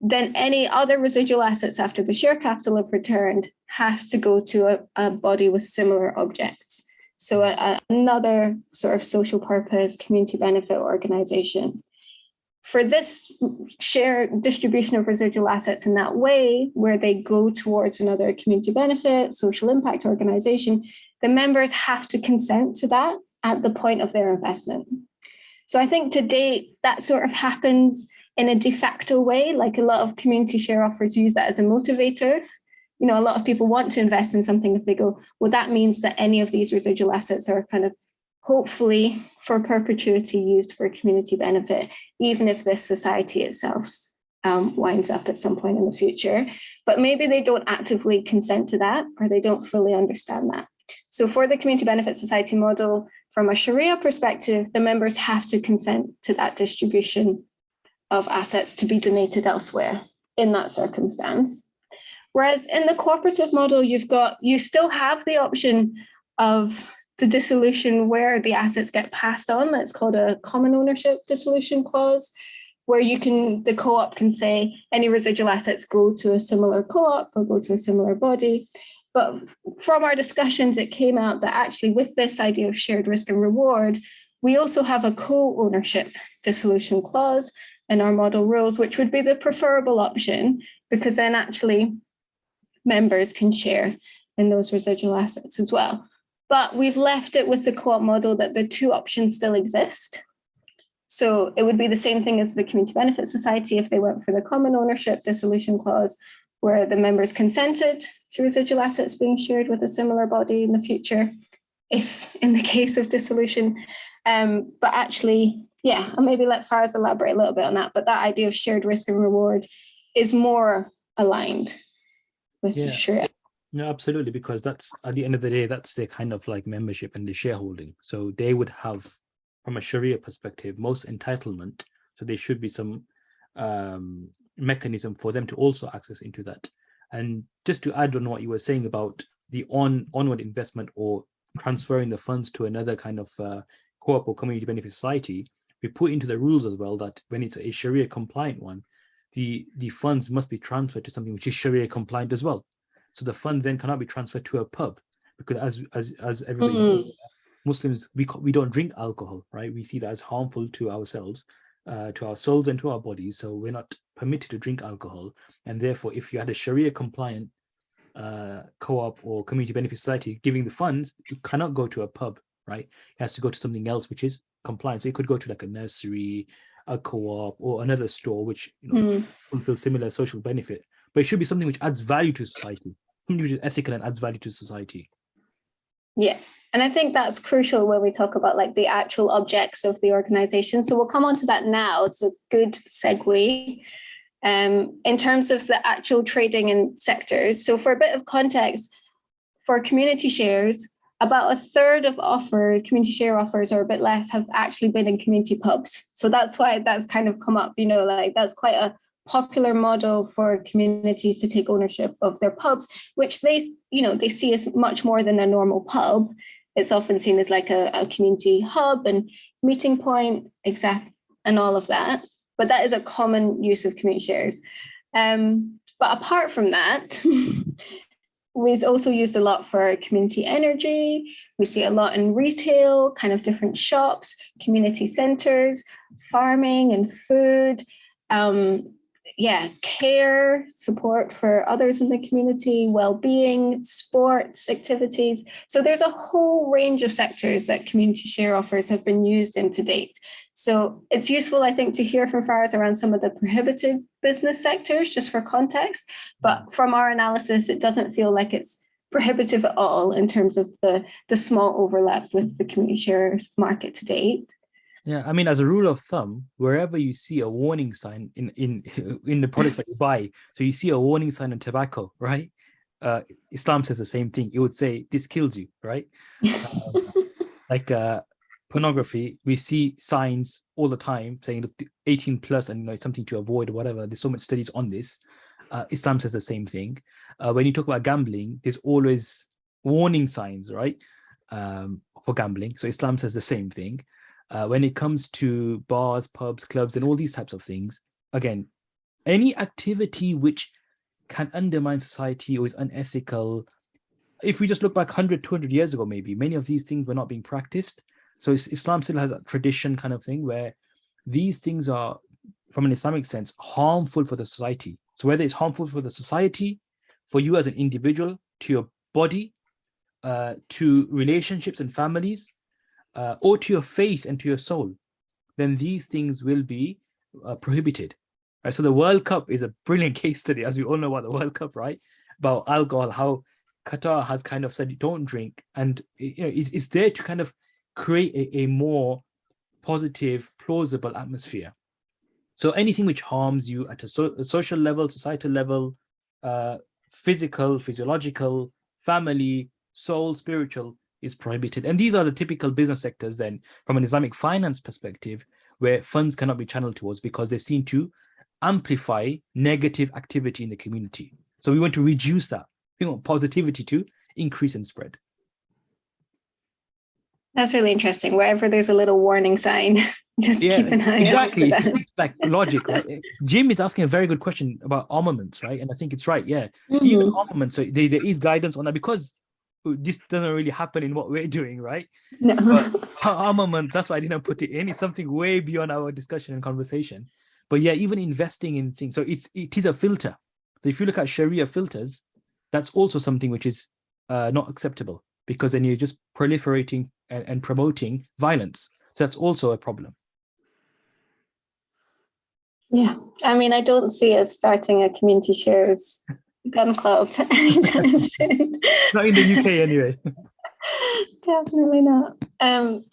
then any other residual assets after the share capital have returned has to go to a, a body with similar objects. So a, another sort of social purpose, community benefit organization. For this share distribution of residual assets in that way, where they go towards another community benefit, social impact organization, the members have to consent to that at the point of their investment. So I think to date, that sort of happens in a de facto way, like a lot of community share offers use that as a motivator. You know, a lot of people want to invest in something if they go, well, that means that any of these residual assets are kind of hopefully for perpetuity used for community benefit, even if this society itself um, winds up at some point in the future. But maybe they don't actively consent to that or they don't fully understand that. So for the community benefit society model, from a Sharia perspective, the members have to consent to that distribution of assets to be donated elsewhere in that circumstance. Whereas in the cooperative model, you've got, you still have the option of the dissolution where the assets get passed on. That's called a common ownership dissolution clause, where you can, the co-op can say any residual assets go to a similar co-op or go to a similar body. But from our discussions, it came out that actually with this idea of shared risk and reward, we also have a co-ownership dissolution clause in our model rules, which would be the preferable option, because then actually members can share in those residual assets as well. But we've left it with the co-op model that the two options still exist. So it would be the same thing as the Community Benefit Society if they went for the common ownership dissolution clause, where the members consented to residual assets being shared with a similar body in the future, if in the case of dissolution. Um, but actually, yeah, and maybe let Faraz elaborate a little bit on that, but that idea of shared risk and reward is more aligned with Yeah. Sharia. No, absolutely, because that's at the end of the day, that's their kind of like membership and the shareholding. So they would have, from a Sharia perspective, most entitlement. So there should be some um, mechanism for them to also access into that. And just to add on what you were saying about the on onward investment or transferring the funds to another kind of uh, co-op or community benefit society, we put into the rules as well that when it's a Sharia compliant one, the the funds must be transferred to something which is Sharia compliant as well. So the funds then cannot be transferred to a pub because as as as everybody knows, Muslims we we don't drink alcohol, right? We see that as harmful to ourselves, uh, to our souls and to our bodies. So we're not permitted to drink alcohol, and therefore, if you had a Sharia compliant uh, co-op or community benefit society giving the funds, it cannot go to a pub, right? It has to go to something else which is compliant. So it could go to like a nursery, a co-op, or another store which you know Mm. fulfill similar social benefit. But it should be something which adds value to society, something which is ethical and adds value to society. Yeah, and I think that's crucial when we talk about like the actual objects of the organization. So we'll come on to that now. It's a good segue. Um, in terms of the actual trading in sectors. So for a bit of context, for community shares, about a third of offered community share offers or a bit less have actually been in community pubs. So that's why that's kind of come up, you know, like that's quite a popular model for communities to take ownership of their pubs, which they, you know, they see as much more than a normal pub. It's often seen as like a, a community hub and meeting point, exact, and all of that. But that is a common use of community shares. Um, but apart from that, we've also used a lot for community energy. We see a lot in retail, kind of different shops, community centers, farming and food. Um, yeah, care, support for others in the community, well-being, sports, activities. So there's a whole range of sectors that community share offers have been used in to date. So it's useful, I think, to hear from Faraz around some of the prohibited business sectors, just for context. But from our analysis, it doesn't feel like it's prohibitive at all in terms of the, the small overlap with the community shares market to date. Yeah, I mean, as a rule of thumb, wherever you see a warning sign in in in the products that you buy, so you see a warning sign on tobacco, right? Uh, Islam says the same thing. It would say this kills you, right? Um, like uh, pornography, we see signs all the time saying look 18 plus and you know it's something to avoid or whatever. There's so much studies on this. Uh, Islam says the same thing. Uh, when you talk about gambling, there's always warning signs, right? Um, for gambling. So Islam says the same thing. Uh, when it comes to bars, pubs, clubs, and all these types of things, again, any activity which can undermine society or is unethical, if we just look back 100, 200 years ago, maybe, many of these things were not being practiced. So Islam still has a tradition kind of thing where these things are, from an Islamic sense, harmful for the society. So whether it's harmful for the society, for you as an individual, to your body, uh, to relationships and families, uh, or to your faith and to your soul, then these things will be uh, prohibited. Right? So the World Cup is a brilliant case study, as we all know about the World Cup, right? About alcohol, how Qatar has kind of said, don't drink. And you know, it's, it's there to kind of create a, a more positive, plausible atmosphere. So anything which harms you at a, so, a social level, societal level, uh, physical, physiological, family, soul, spiritual, is prohibited. And these are the typical business sectors then from an Islamic finance perspective, where funds cannot be channeled towards because they're seen to amplify negative activity in the community. So we want to reduce that. We want positivity to increase and spread. That's really interesting. Wherever there's a little warning sign, just yeah, keep an eye exactly. out. It's like logic. Right? Jim is asking a very good question about armaments, right? And I think it's right. Yeah, Mm -hmm. even armaments. So there, there is guidance on that because this doesn't really happen in what we're doing, right? No. But armament, that's why I didn't put it in. It's something way beyond our discussion and conversation. But yeah, even investing in things. So it's it is a filter. So if you look at Sharia filters, that's also something which is uh, not acceptable because then you're just proliferating and, and promoting violence. So that's also a problem. Yeah, I mean, I don't see us starting a community shares gun club anytime soon. Not in the UK anyway. Definitely not. Um,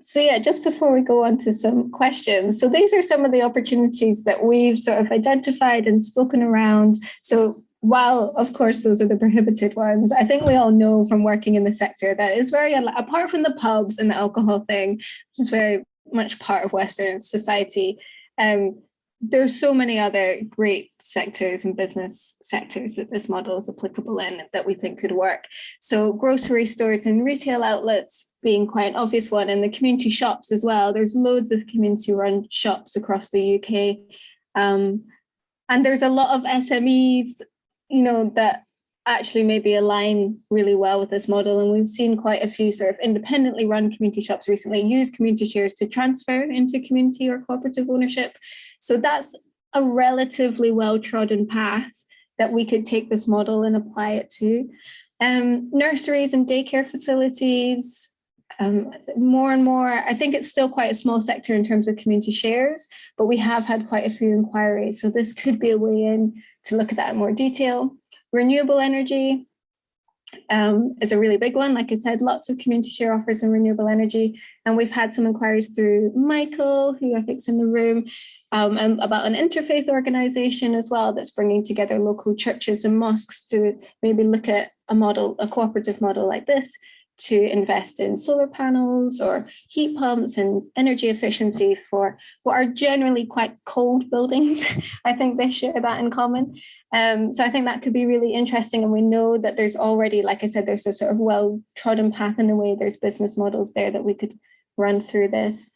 so yeah, just before we go on to some questions, so these are some of the opportunities that we've sort of identified and spoken around. So while of course those are the prohibited ones, I think we all know from working in the sector that is very, apart from the pubs and the alcohol thing, which is very much part of Western society, um, there's so many other great sectors and business sectors that this model is applicable in that we think could work. So grocery stores and retail outlets being quite an obvious one and the community shops as well. There's loads of community run shops across the UK. Um, and there's a lot of SMEs, you know, that actually maybe align really well with this model. And we've seen quite a few sort of independently run community shops recently use community shares to transfer into community or cooperative ownership. So that's a relatively well-trodden path that we could take this model and apply it to. Um, nurseries and daycare facilities, um, more and more, I think it's still quite a small sector in terms of community shares, but we have had quite a few inquiries. So this could be a way in to look at that in more detail. Renewable energy um, is a really big one. Like I said, lots of community share offers in renewable energy. And we've had some inquiries through Michael, who I think is in the room, um, about an interfaith organization as well that's bringing together local churches and mosques to maybe look at a model, a cooperative model like this to invest in solar panels or heat pumps and energy efficiency for what are generally quite cold buildings. I think they share that in common. Um, so I think that could be really interesting. And we know that there's already, like I said, there's a sort of well-trodden path in a way, there's business models there that we could run through this.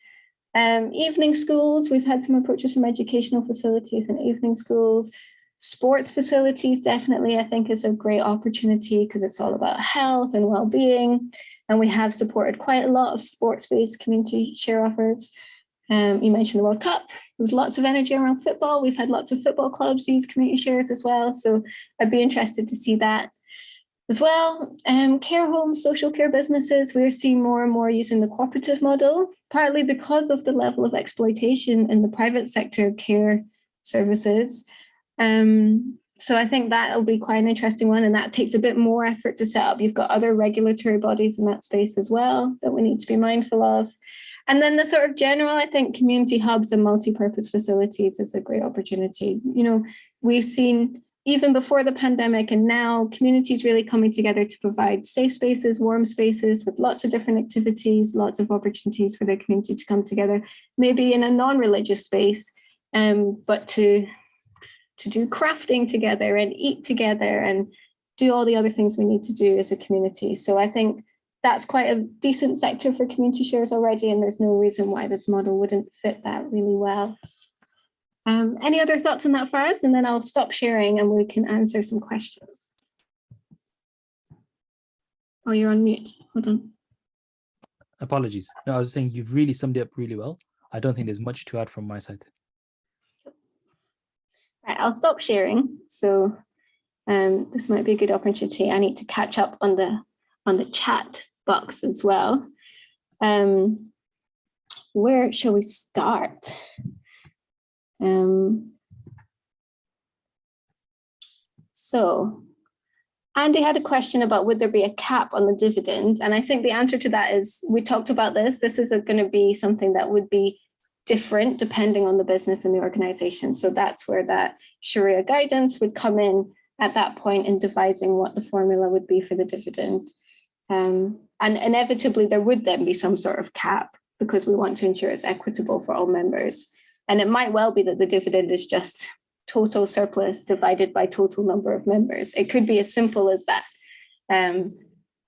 Um, evening schools, we've had some approaches from educational facilities and evening schools. Sports facilities definitely, I think, is a great opportunity because it's all about health and well-being. And we have supported quite a lot of sports-based community share offers. Um, you mentioned the World Cup. There's lots of energy around football. We've had lots of football clubs use community shares as well. So I'd be interested to see that as well. Um, care homes, social care businesses, we're seeing more and more using the cooperative model, partly because of the level of exploitation in the private sector care services. Um, so I think that'll be quite an interesting one and that takes a bit more effort to set up. You've got other regulatory bodies in that space as well that we need to be mindful of. And then the sort of general, I think community hubs and multi-purpose facilities is a great opportunity. You know, we've seen even before the pandemic and now communities really coming together to provide safe spaces, warm spaces with lots of different activities, lots of opportunities for their community to come together, maybe in a non-religious space, um, but to, to do crafting together and eat together and do all the other things we need to do as a community. So I think that's quite a decent sector for community shares already, and there's no reason why this model wouldn't fit that really well. Um, any other thoughts on that for us? And then I'll stop sharing and we can answer some questions. Oh, you're on mute. Hold on. Apologies. No, I was saying you've really summed it up really well. I don't think there's much to add from my side. Right, I'll stop sharing. So um, this might be a good opportunity. I need to catch up on the on the chat box as well. Um, where shall we start? Um, so Andy had a question about would there be a cap on the dividend? And I think the answer to that is we talked about this. This is going to be something that would be different depending on the business and the organization. So that's where that Sharia guidance would come in at that point in devising what the formula would be for the dividend. Um, and inevitably there would then be some sort of cap because we want to ensure it's equitable for all members. And it might well be that the dividend is just total surplus divided by total number of members. It could be as simple as that. Um,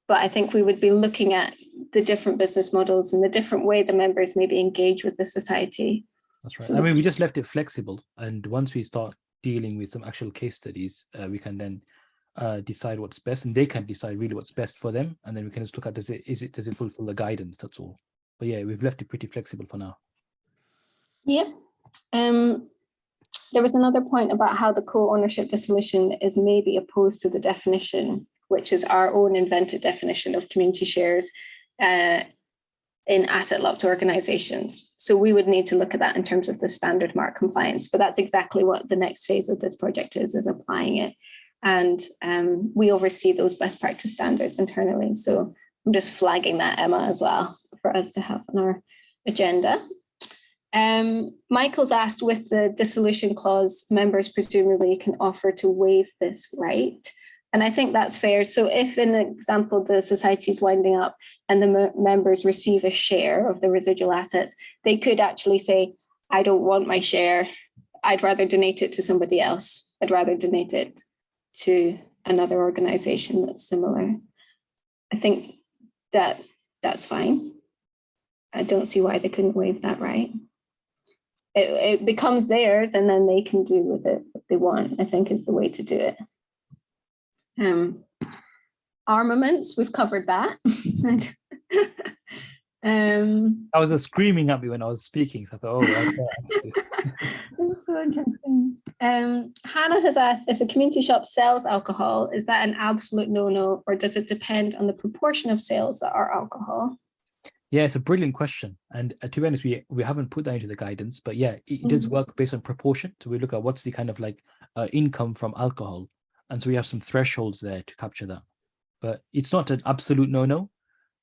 but I think we would be looking at the different business models and the different way the members maybe engage with the society. That's right. So I mean, we just left it flexible. And once we start dealing with some actual case studies, uh, we can then uh, decide what's best and they can decide really what's best for them. And then we can just look at, does it, is it, does it fulfill the guidance? That's all. But yeah, we've left it pretty flexible for now. Yeah. Um, there was another point about how the co-ownership dissolution is maybe opposed to the definition, which is our own invented definition of community shares uh, in asset locked organizations. So we would need to look at that in terms of the standard mark compliance, but that's exactly what the next phase of this project is, is applying it. And um, we oversee those best practice standards internally. So I'm just flagging that, Emma, as well, for us to have on our agenda. Um, Michael's asked with the dissolution clause, members presumably can offer to waive this right. And I think that's fair. So if in example, the society is winding up and the members receive a share of the residual assets, they could actually say, I don't want my share. I'd rather donate it to somebody else. I'd rather donate it to another organization that's similar. I think that that's fine. I don't see why they couldn't waive that right it, it becomes theirs and then they can do with it what they want, I think is the way to do it. Um, armaments, we've covered that. um, I was uh, screaming at me when I was speaking. So I thought, oh, okay. That's so interesting. Um, Hannah has asked if a community shop sells alcohol, is that an absolute no-no or does it depend on the proportion of sales that are alcohol? Yeah, it's a brilliant question. And uh, to be honest, we, we haven't put that into the guidance, but yeah, it, it mm -hmm. does work based on proportion. So we look at what's the kind of like uh, income from alcohol. And so we have some thresholds there to capture that. But it's not an absolute no-no,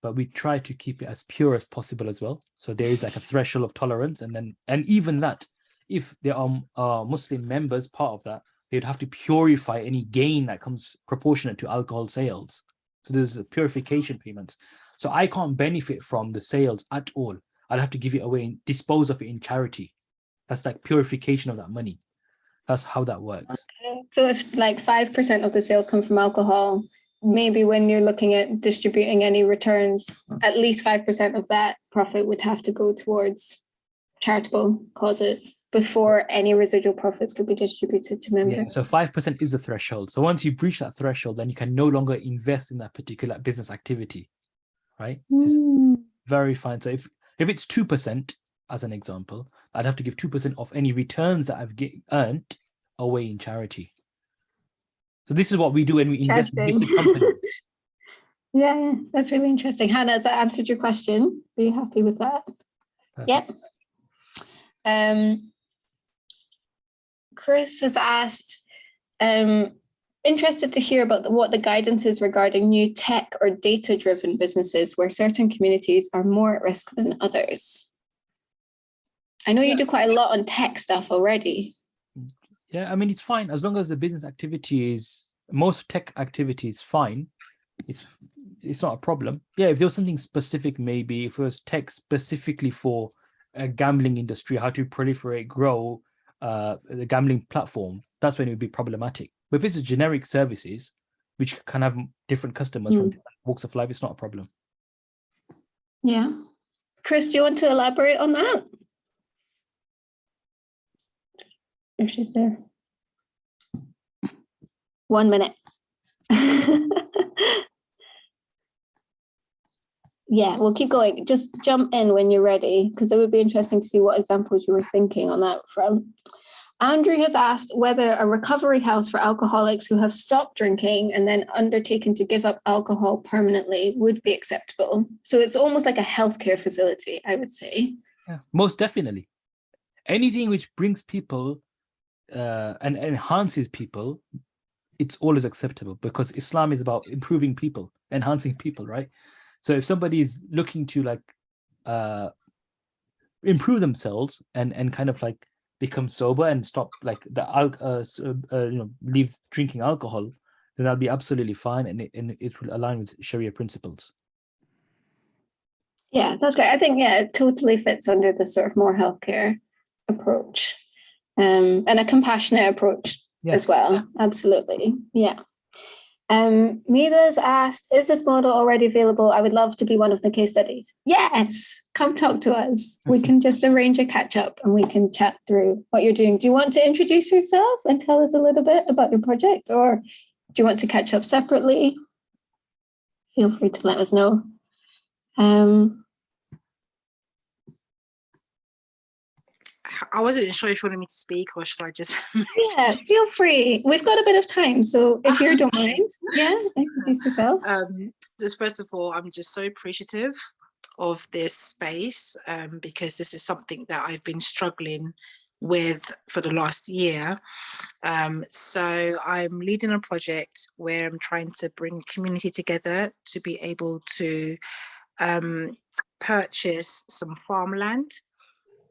but we try to keep it as pure as possible as well. So there is like a threshold of tolerance. And then, and even that, if there are uh, Muslim members part of that, they'd have to purify any gain that comes proportionate to alcohol sales. So there's a purification payments. So I can't benefit from the sales at all. I'll have to give it away and dispose of it in charity. That's like purification of that money. That's how that works. Okay. So if like 5% of the sales come from alcohol, maybe when you're looking at distributing any returns, at least 5% of that profit would have to go towards charitable causes. before any residual profits could be distributed to Yeah, members. so five percent is the threshold. So once you breach that threshold, then you can no longer invest in that particular business activity, right? Mm, very fine. So if if it's two percent, as an example, I'd have to give two percent of any returns that I've get, earned away in charity. So this is what we do when we invest in listed companies. Yeah, yeah, that's really interesting. Hannah, has that answered your question? Are you happy with that? Perfect. Yep. Um, Chris has asked, um, interested to hear about the- what the guidance is regarding new tech or data-driven businesses where certain communities are more at risk than others. I know you Yeah. do quite a lot on tech stuff already. Yeah, I mean it's fine as long as the business activity is most tech activity is fine. It's it's not a problem. Yeah, if there was something specific, maybe if it was tech specifically for a gambling industry, how to proliferate, grow uh, the gambling platform, that's when it would be problematic. But if it's a generic services, which can have different customers from Mm. different walks of life, it's not a problem. Yeah. Chris, do you want to elaborate on that? If she's there. One minute. Yeah, we'll keep going. Just jump in when you're ready, because it would be interesting to see what examples you were thinking on that front. Andrew has asked whether a recovery house for alcoholics who have stopped drinking and then undertaken to give up alcohol permanently would be acceptable. So it's almost like a healthcare facility, I would say. Yeah, most definitely. Anything which brings people uh, and enhances people, it's always acceptable because Islam is about improving people, enhancing people, right? So if somebody is looking to like uh, improve themselves and and kind of like become sober and stop like the uh, uh, uh, you know leave drinking alcohol, then that'll be absolutely fine and it, and it will align with Sharia principles. Yeah, that's great. I think, yeah, it totally fits under the sort of more healthcare approach um, and a compassionate approach Yeah. as well. Absolutely. Yeah. Um, Mila's asked, is this model already available? I would love to be one of the case studies. Yes, come talk to us. We can just arrange a catch up and we can chat through what you're doing. Do you want to introduce yourself and tell us a little bit about your project or do you want to catch up separately? Feel free to let us know. Um, I wasn't sure if you wanted me to speak or should I just Yeah, feel free. We've got a bit of time, so if you don't mind, yeah, introduce yourself. um, just first of all, I'm just so appreciative of this space um, because this is something that I've been struggling with for the last year. Um, so I'm leading a project where I'm trying to bring community together to be able to um, purchase some farmland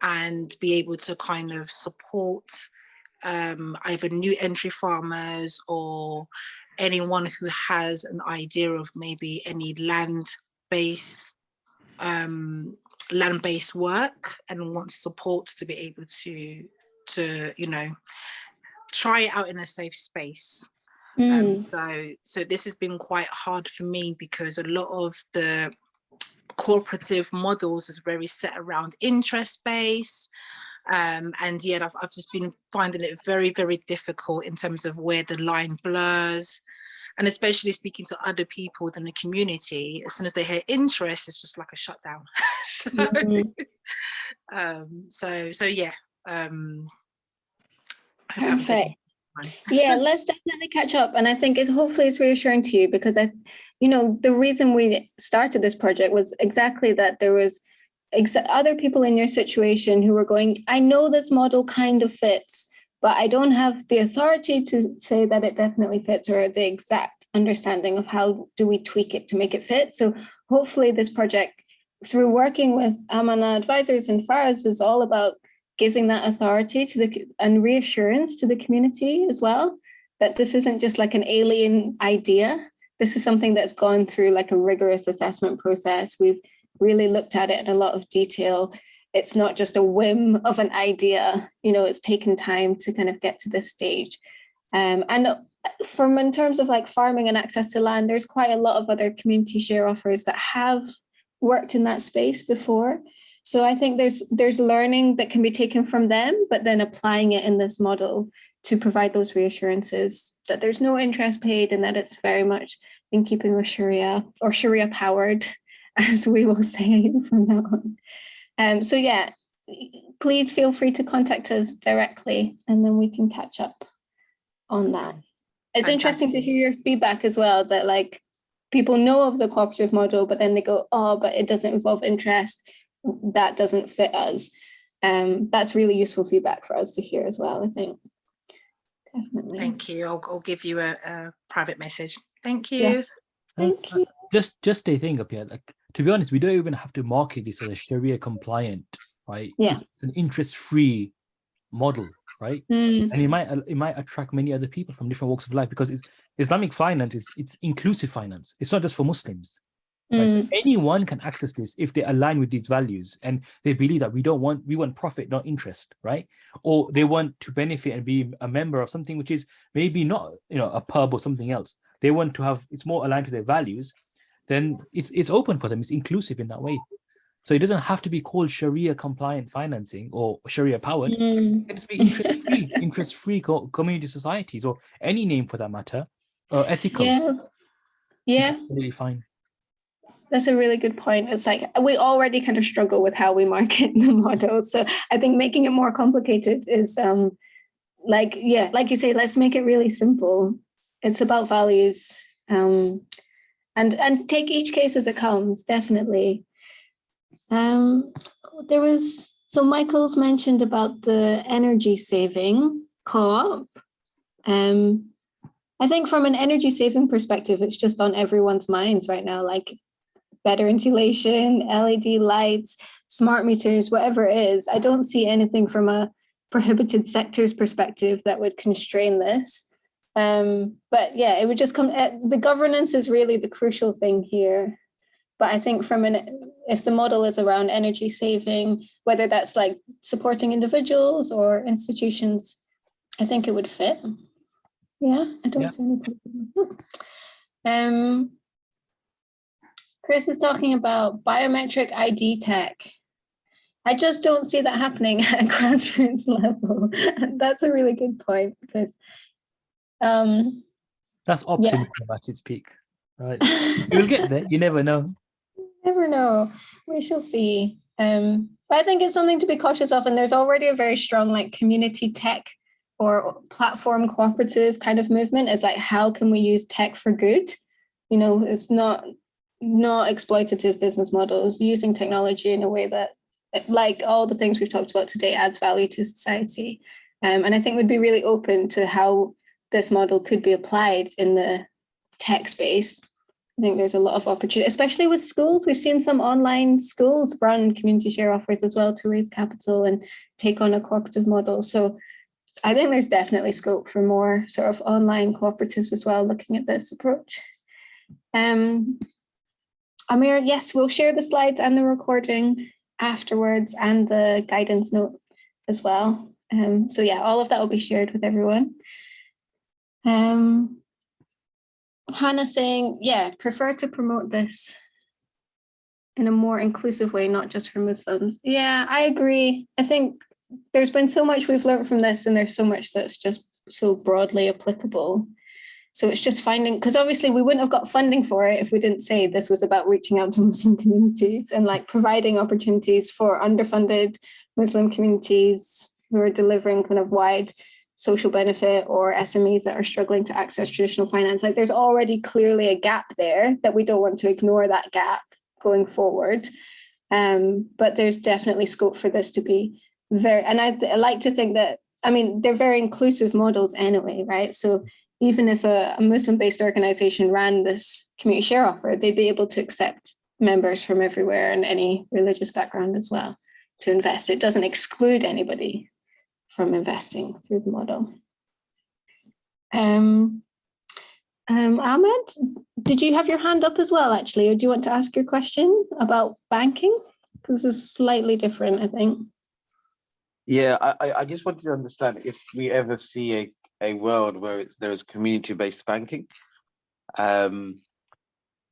and be able to kind of support um, either new entry farmers or anyone who has an idea of maybe any land based um, land based work and wants support to be able to to you know try it out in a safe space. Um, Mm, so so this has been quite hard for me because a lot of the cooperative models is very set around interest base. Um, and yet I've, I've just been finding it very very difficult in terms of where the line blurs. And especially speaking to other people within the community as soon as they hear interest it's just like a shutdown. So, mm, um, so so yeah um, I hope everything- Perfect. Yeah, let's definitely catch up. And I think it's hopefully it's reassuring to you because I, you know, the reason we started this project was exactly that there was other people in your situation who were going, I know this model kind of fits, but I don't have the authority to say that it definitely fits or the exact understanding of how do we tweak it to make it fit. So hopefully this project, through working with Amanah advisors and Faraz, is all about giving that authority to the and reassurance to the community as well that this isn't just like an alien idea. This is something that's gone through like a rigorous assessment process. We've really looked at it in a lot of detail. It's not just a whim of an idea, you know, it's taken time to kind of get to this stage. Um, and from in terms of like farming and access to land, there's quite a lot of other community share offers that have worked in that space before. So I think there's there's learning that can be taken from them, but then applying it in this model to provide those reassurances that there's no interest paid and that it's very much in keeping with Sharia or Sharia powered, as we will say from now on. Um, so yeah, please feel free to contact us directly and then we can catch up on that. It's interesting to hear your feedback as well, that like people know of the cooperative model, but then they go, oh, but it doesn't involve interest. That doesn't fit us. Um, that's really useful feedback for us to hear as well, I think. Definitely. Thank you. I'll, I'll give you a, a private message. Thank you. Yes. Thank uh, you. Just just a thing up here. Like to be honest, we don't even have to market this as a Sharia compliant, right? Yeah. It's, it's an interest-free model, right? Mm, And it might uh, it might attract many other people from different walks of life because it's Islamic finance is it's inclusive finance. It's not just for Muslims. Right? So mm, anyone can access this if they align with these values and they believe that we don't want we want profit, not interest, right? Or they want to benefit and be a member of something which is maybe not you know a pub or something else. They want to have it's more aligned to their values. Then it's it's open for them. It's inclusive in that way. So it doesn't have to be called Sharia compliant financing or Sharia powered. mm. It can just be interest free, interest free co- community societies or any name for that matter. Or ethical. Yeah. Yeah. Really fine. That's a really good point. It's like we already kind of struggle with how we market the model. So I think making it more complicated is um like yeah, like you say, let's make it really simple. It's about values. Um and and take each case as it comes, definitely. Um there was so Michael's mentioned about the energy saving co-op. Um I think from an energy saving perspective, it's just on everyone's minds right now. Like better insulation, LED lights, smart meters, whatever it is. I don't see anything from a prohibited sectors perspective that would constrain this. Um, but yeah, it would just come, uh, the governance is really the crucial thing here. But I think from an, if the model is around energy saving, whether that's like supporting individuals or institutions, I think it would fit. Yeah, I don't Yeah. see any problem. Um, Chris is talking about biometric ID tech. I just don't see that happening at a grassroots level. That's a really good point because um, That's optimism at its peak. Right. You'll get there. You never know. never know. We shall see. Um, but I think it's something to be cautious of. And there's already a very strong like community tech or platform cooperative kind of movement. Is like how can we use tech for good? You know, it's not not exploitative business models using technology in a way that like all the things we've talked about today adds value to society. Um, and i think would be really open to how this model could be applied in the tech space. I think there's a lot of opportunity especially with schools. We've seen some online schools run community share offers as well to raise capital and take on a cooperative model. So i think there's definitely scope for more sort of online cooperatives as well looking at this approach. Um, Amir, yes, we'll share the slides and the recording afterwards and the guidance note as well. Um, so yeah, all of that will be shared with everyone. Um, Hannah saying, yeah, prefer to promote this in a more inclusive way, not just for Muslims. Yeah, I agree. I think there's been so much we've learned from this and there's so much that's just so broadly applicable. So it's just finding, because obviously we wouldn't have got funding for it if we didn't say this was about reaching out to Muslim communities and like providing opportunities for underfunded Muslim communities who are delivering kind of wide social benefit or SMEs that are struggling to access traditional finance. Like there's already clearly a gap there that we don't want to ignore that gap going forward. Um, but there's definitely scope for this to be very, and I, I like to think that, I mean, they're very inclusive models anyway, right? So even if a, a Muslim-based organization ran this community share offer, they'd be able to accept members from everywhere and any religious background as well to invest. It doesn't exclude anybody from investing through the model. Um, um, Ahmed, did you have your hand up as well, actually, or do you want to ask your question about banking? Because it's slightly different, I think. Yeah, I- I just wanted to understand if we ever see a, a world where it's there is community-based banking. Um,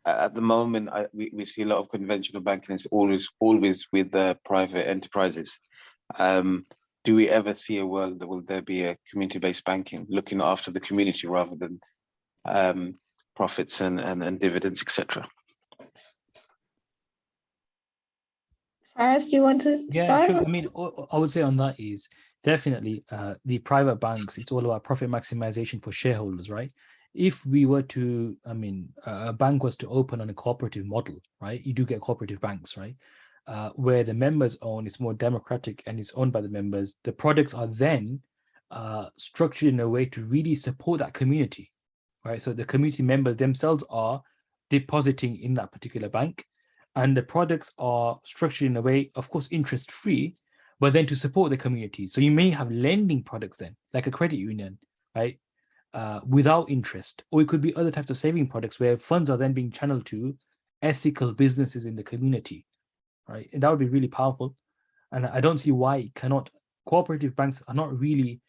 at the moment, I, we, we see a lot of conventional banking is always, always with the private enterprises. Um, do we ever see a world that will there be a community-based banking looking after the community rather than um, profits and, and, and dividends, etc.? Faraz, do you want to Yeah, start? sure. I mean, I would say on that is definitely uh, the private banks. It's all about profit maximization for shareholders, right? If we were to, I mean, a bank was to open on a cooperative model, right? You do get cooperative banks, right? Uh, where the members own, it's more democratic and it's owned by the members. The products are then uh, structured in a way to really support that community, right? So the community members themselves are depositing in that particular bank and the products are structured in a way, of course, interest free, but then to support the community. So you may have lending products then, like a credit union, right? Uh, without interest, or it could be other types of saving products where funds are then being channeled to ethical businesses in the community, right? And that would be really powerful. And I don't see why it cannot. Cooperative banks are not really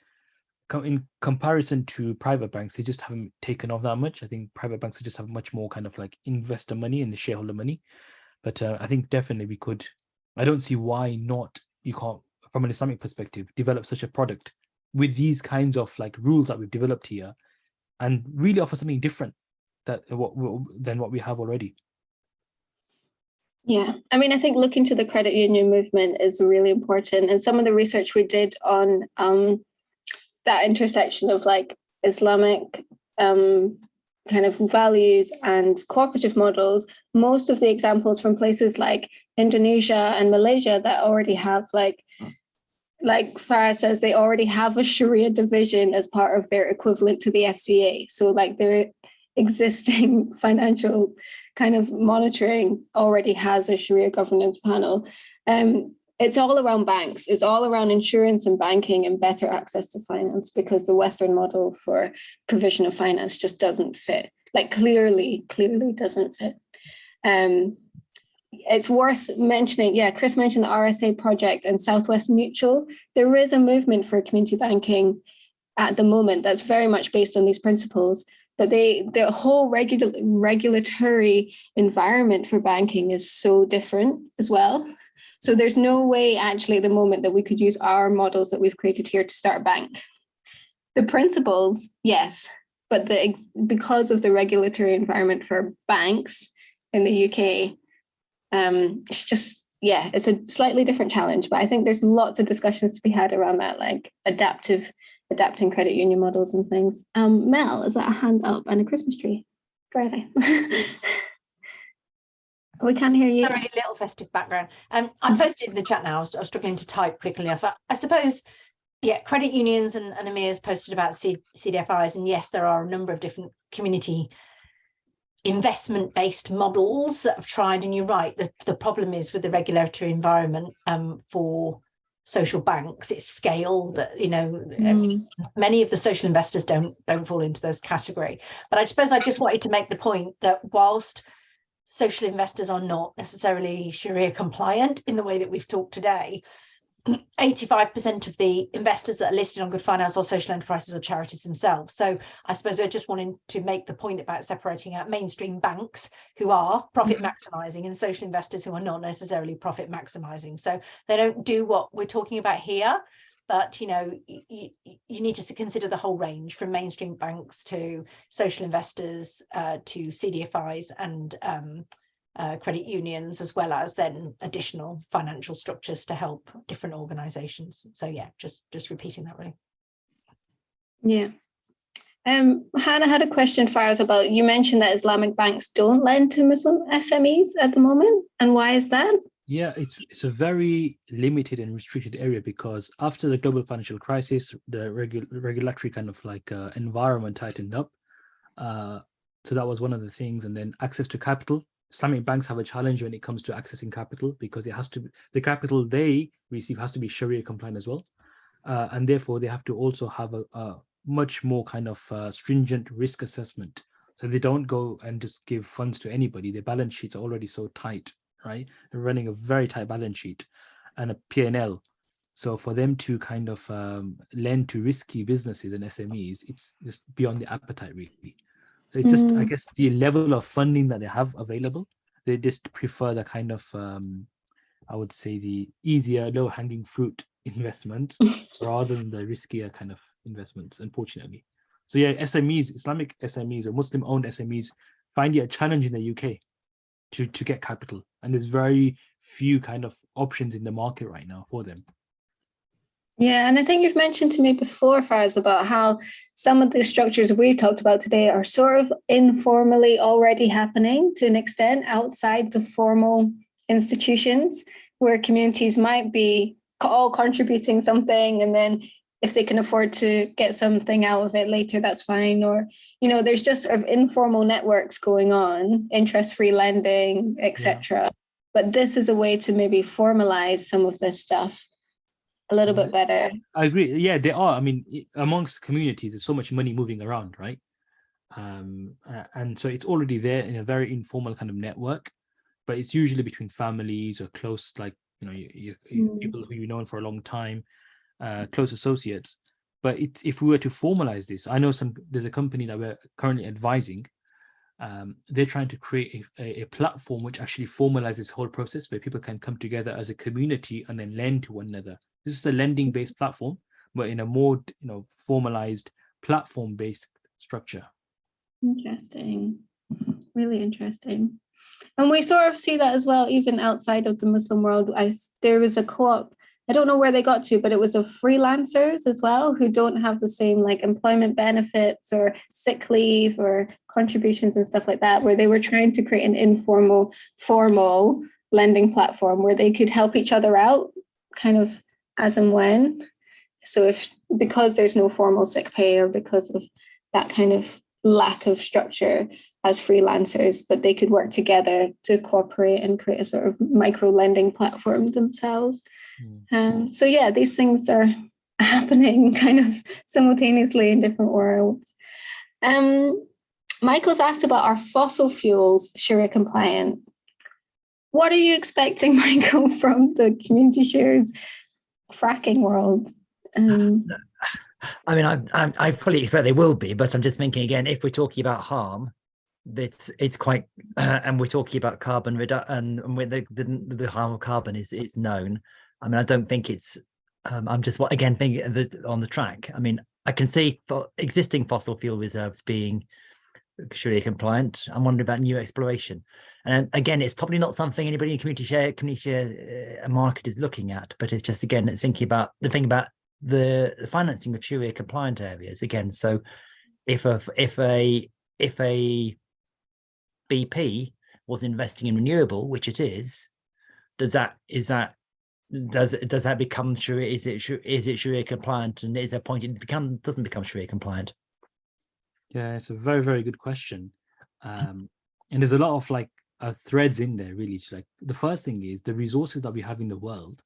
in comparison to private banks. They just haven't taken off that much. I think private banks just have much more kind of like investor money and the shareholder money but uh, I think definitely we could. I don't see why not. You can't, from an Islamic perspective, develop such a product with these kinds of like rules that we've developed here, and really offer something different that what than what we have already. Yeah, I mean, I think looking to the credit union movement is really important. And some of the research we did on um, that intersection of like Islamic um, kind of values and cooperative models, most of the examples from places like Indonesia and Malaysia that already have like, like Faraz says, they already have a Sharia division as part of their equivalent to the FCA. So like their existing financial kind of monitoring already has a Sharia governance panel. Um, it's all around banks. It's all around insurance and banking and better access to finance because the Western model for provision of finance just doesn't fit. Like clearly, clearly doesn't fit. Um, it's worth mentioning, yeah, Chris mentioned the RSA project and Southwest Mutual. There is a movement for community banking at the moment that's very much based on these principles but they the whole regula- regulatory environment for banking is so different as well. So there's no way actually at the moment that we could use our models that we've created here to start a bank. The principles, yes, but the because of the regulatory environment for banks in the UK, um, it's just yeah, it's a slightly different challenge. But I think there's lots of discussions to be had around that, like adaptive adapting credit union models and things. Um, Mel, is that a hand up and a Christmas tree? Go ahead. we can't hear you. Sorry, a little festive background. Um, I posted in the chat now. I was, I was struggling to type quickly enough. I, I suppose, yeah, credit unions and, and Amir's posted about C, CDFIs, and yes, there are a number of different community investment-based models that have tried. And you're right, the, the problem is with the regulatory environment um, for social banks, it's scale that you know Mm. many of the social investors don't don't fall into those category. But I suppose I just wanted to make the point that whilst social investors are not necessarily Sharia compliant in the way that we've talked today, 85% of the investors that are listed on Good Finance are social enterprises or charities themselves. So I suppose I just wanted to make the point about separating out mainstream banks who are profit mm-hmm. maximizing and social investors who are not necessarily profit maximizing. So they don't do what we're talking about here, but you know you, you need to consider the whole range from mainstream banks to social investors uh, to CDFIs and um, uh, credit unions, as well as then additional financial structures to help different organisations. So yeah, just just repeating that really. Yeah. Um, Hannah had a question for us about, you mentioned that Islamic banks don't lend to Muslim SMEs at the moment. And why is that? Yeah, it's it's a very limited and restricted area because after the global financial crisis, the regu- regulatory kind of like uh, environment tightened up. Uh, so that was one of the things, and then access to capital. Islamic banks have a challenge when it comes to accessing capital because it has to the capital they receive has to be Sharia compliant as well, uh, and therefore they have to also have a, a much more kind of uh, stringent risk assessment. So they don't go and just give funds to anybody. Their balance sheets are already so tight right? They're running a very tight balance sheet and a P&L. So for them to kind of um, lend to risky businesses and SMEs, it's just beyond the appetite really. So it's just, I Mm. guess, the level of funding that they have available. They just prefer the kind of, um, I would say, the easier, low-hanging fruit investments rather than the riskier kind of investments, unfortunately. So yeah, SMEs, Islamic SMEs or Muslim-owned SMEs find it a challenge in the UK to to get capital, and there's very few kind of options in the market right now for them. Yeah, and I think you've mentioned to me before, Faraz, about how some of the structures we've talked about today are sort of informally already happening to an extent outside the formal institutions, where communities might be all contributing something, and then if they can afford to get something out of it later, that's fine. Or, you know, there's just sort of informal networks going on, interest-free lending, etc. But this is a way to maybe formalize some of this stuff a little bit better. I agree. Yeah, there are. I mean, amongst communities, there's so much money moving around, right? Um, and so it's already there in a very informal kind of network, but it's usually between families or close, like you know, you, you, you- Mm. people who you've known for a long time, uh, close associates. But it's if we were to formalize this, I know some. There's a company that we're currently advising. Um, they're trying to create a, a, a platform which actually formalizes this whole process, where people can come together as a community and then lend to one another. This is a lending based platform, but in a more you know formalized platform based structure. Interesting. Really interesting. And we sort of see that as well, even outside of the Muslim world. I, there was a co-op, I don't know where they got to, but it was of freelancers as well who don't have the same like employment benefits or sick leave or contributions and stuff like that, where they were trying to create an informal, formal lending platform where they could help each other out kind of as and when. So if because there's no formal sick pay or because of that kind of lack of structure as freelancers, but they could work together to cooperate and create a sort of micro lending platform themselves. Um, so yeah, these things are happening kind of simultaneously in different worlds. Um, Michael's asked about our fossil fuels Sharia compliant. What are you expecting, Michael, from the community shares fracking world? Um, I mean, I, I, I fully expect they will be, but I'm just thinking again, if we're talking about harm, it's it's quite, and we're talking about carbon reduction, and, and the, the the harm of carbon is is known. I mean, I don't think it's. Um, I'm just again thinking the, on the track. I mean, I can see for existing fossil fuel reserves being Sharia compliant. I'm wondering about new exploration. And again, it's probably not something anybody in community share community share uh, market is looking at, but it's just again, it's thinking about the thing about the, the financing of Sharia compliant areas again. So if a if a if a BP was investing in renewable, which it is, does that is that does does that become Sharia? Is it is it Sharia compliant? And is there a point it become doesn't become Sharia compliant? Yeah, it's a very, very good question. Um, and there's a lot of like uh, threads in there, really. It's like the first thing is the resources that we have in the world,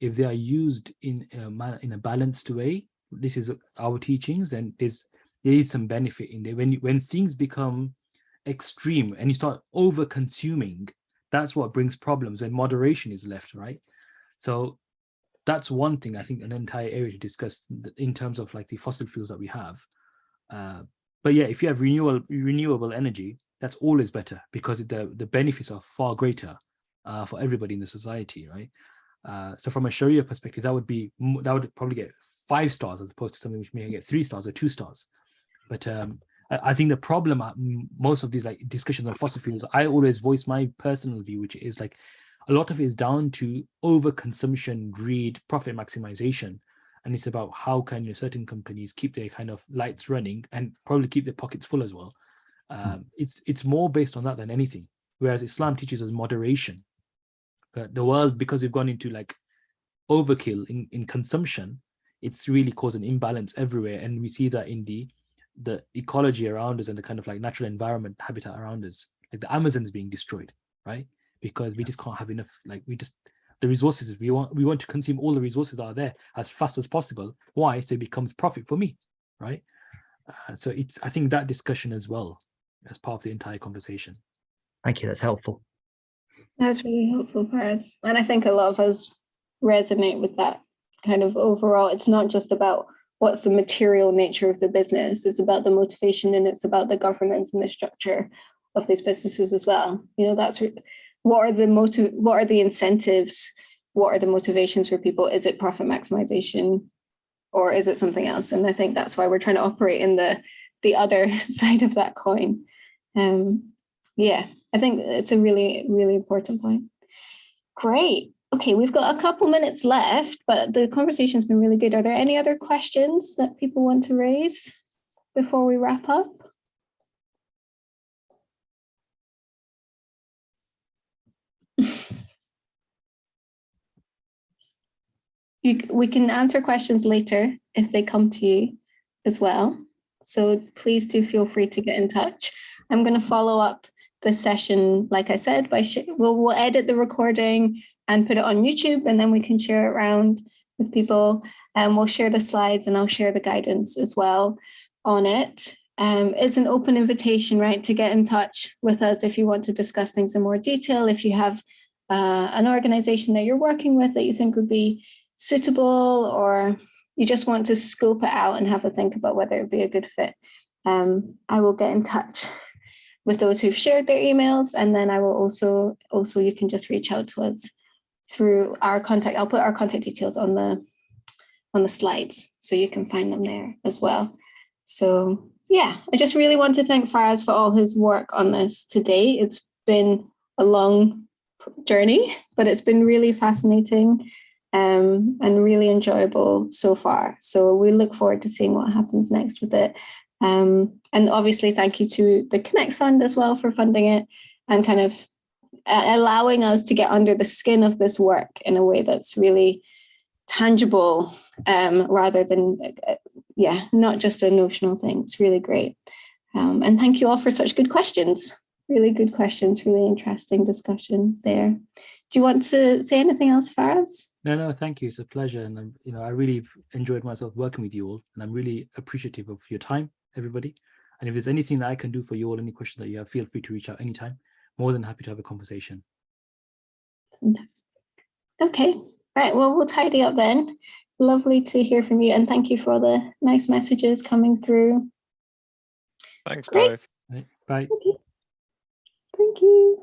if they are used in a in a balanced way, this is our teachings, then there's there is some benefit in there. When when things become extreme and you start over consuming, that's what brings problems when moderation is left, right? So that's one thing I think an entire area to discuss in terms of like the fossil fuels that we have. Uh, but yeah, if you have renewable renewable energy, that's always better because the the benefits are far greater uh, for everybody in the society, right? Uh, so from a Sharia perspective, that would be that would probably get five stars as opposed to something which may get three stars or two stars. But um, I, I think the problem at most of these like discussions on fossil fuels, I always voice my personal view, which is like a lot of it is down to overconsumption, greed, profit maximization, and it's about how can you know, certain companies keep their kind of lights running and probably keep their pockets full as well. Um, it's it's more based on that than anything. Whereas Islam teaches us moderation. Uh, the world, because we've gone into like overkill in, in consumption, it's really caused an imbalance everywhere, and we see that in the the ecology around us and the kind of like natural environment habitat around us. Like the Amazon's being destroyed, right? Because we just can't have enough. Like we just the resources we want we want to consume all the resources that are there as fast as possible. Why? So it becomes profit for me, right? Uh, so it's I think that discussion as well as part of the entire conversation. Thank you. That's helpful. That's really helpful, Faraz. And I think a lot of us resonate with that kind of overall. It's not just about what's the material nature of the business. It's about the motivation and it's about the governance and the structure of these businesses as well. You know, that's re- what are the motive, what are the incentives? What are the motivations for people? Is it profit maximization or is it something else? And I think that's why we're trying to operate in the the other side of that coin. Um, yeah, I think it's a really, really important point. Great. Okay, we've got a couple minutes left, but the conversation's been really good. Are there any other questions that people want to raise before we wrap up? You, we can answer questions later if they come to you as well. So please do feel free to get in touch. I'm going to follow up this session, like I said, by we'll, we'll edit the recording and put it on YouTube, and then we can share it around with people. And we'll share the slides, and I'll share the guidance as well on it. Um, it's an open invitation, right, to get in touch with us if you want to discuss things in more detail. If you have uh, an organization that you're working with that you think would be suitable, or you just want to scope it out and have a think about whether it'd be a good fit, um, I will get in touch with those who've shared their emails, and then I will also also you can just reach out to us through our contact. I'll put our contact details on the on the slides, so you can find them there as well. So yeah, I just really want to thank Faraz for all his work on this today. It's been a long journey, but it's been really fascinating um, and really enjoyable so far. So we look forward to seeing what happens next with it. Um, and obviously, thank you to the Connect Fund as well for funding it and kind of uh, allowing us to get under the skin of this work in a way that's really tangible um, rather than, uh, yeah, not just a notional thing. It's really great. Um, and thank you all for such good questions. Really good questions, really interesting discussion there. Do you want to say anything else, Faraz? No, no, thank you. It's a pleasure. And I'm, you know, I really enjoyed myself working with you all. And I'm really appreciative of your time, everybody. And if there's anything that I can do for you all, any question that you have, feel free to reach out anytime. More than happy to have a conversation. Okay, right. Well, we'll tidy up then. Lovely to hear from you. And thank you for all the nice messages coming through. Thanks, Great. both. Right, Bye. Thank you.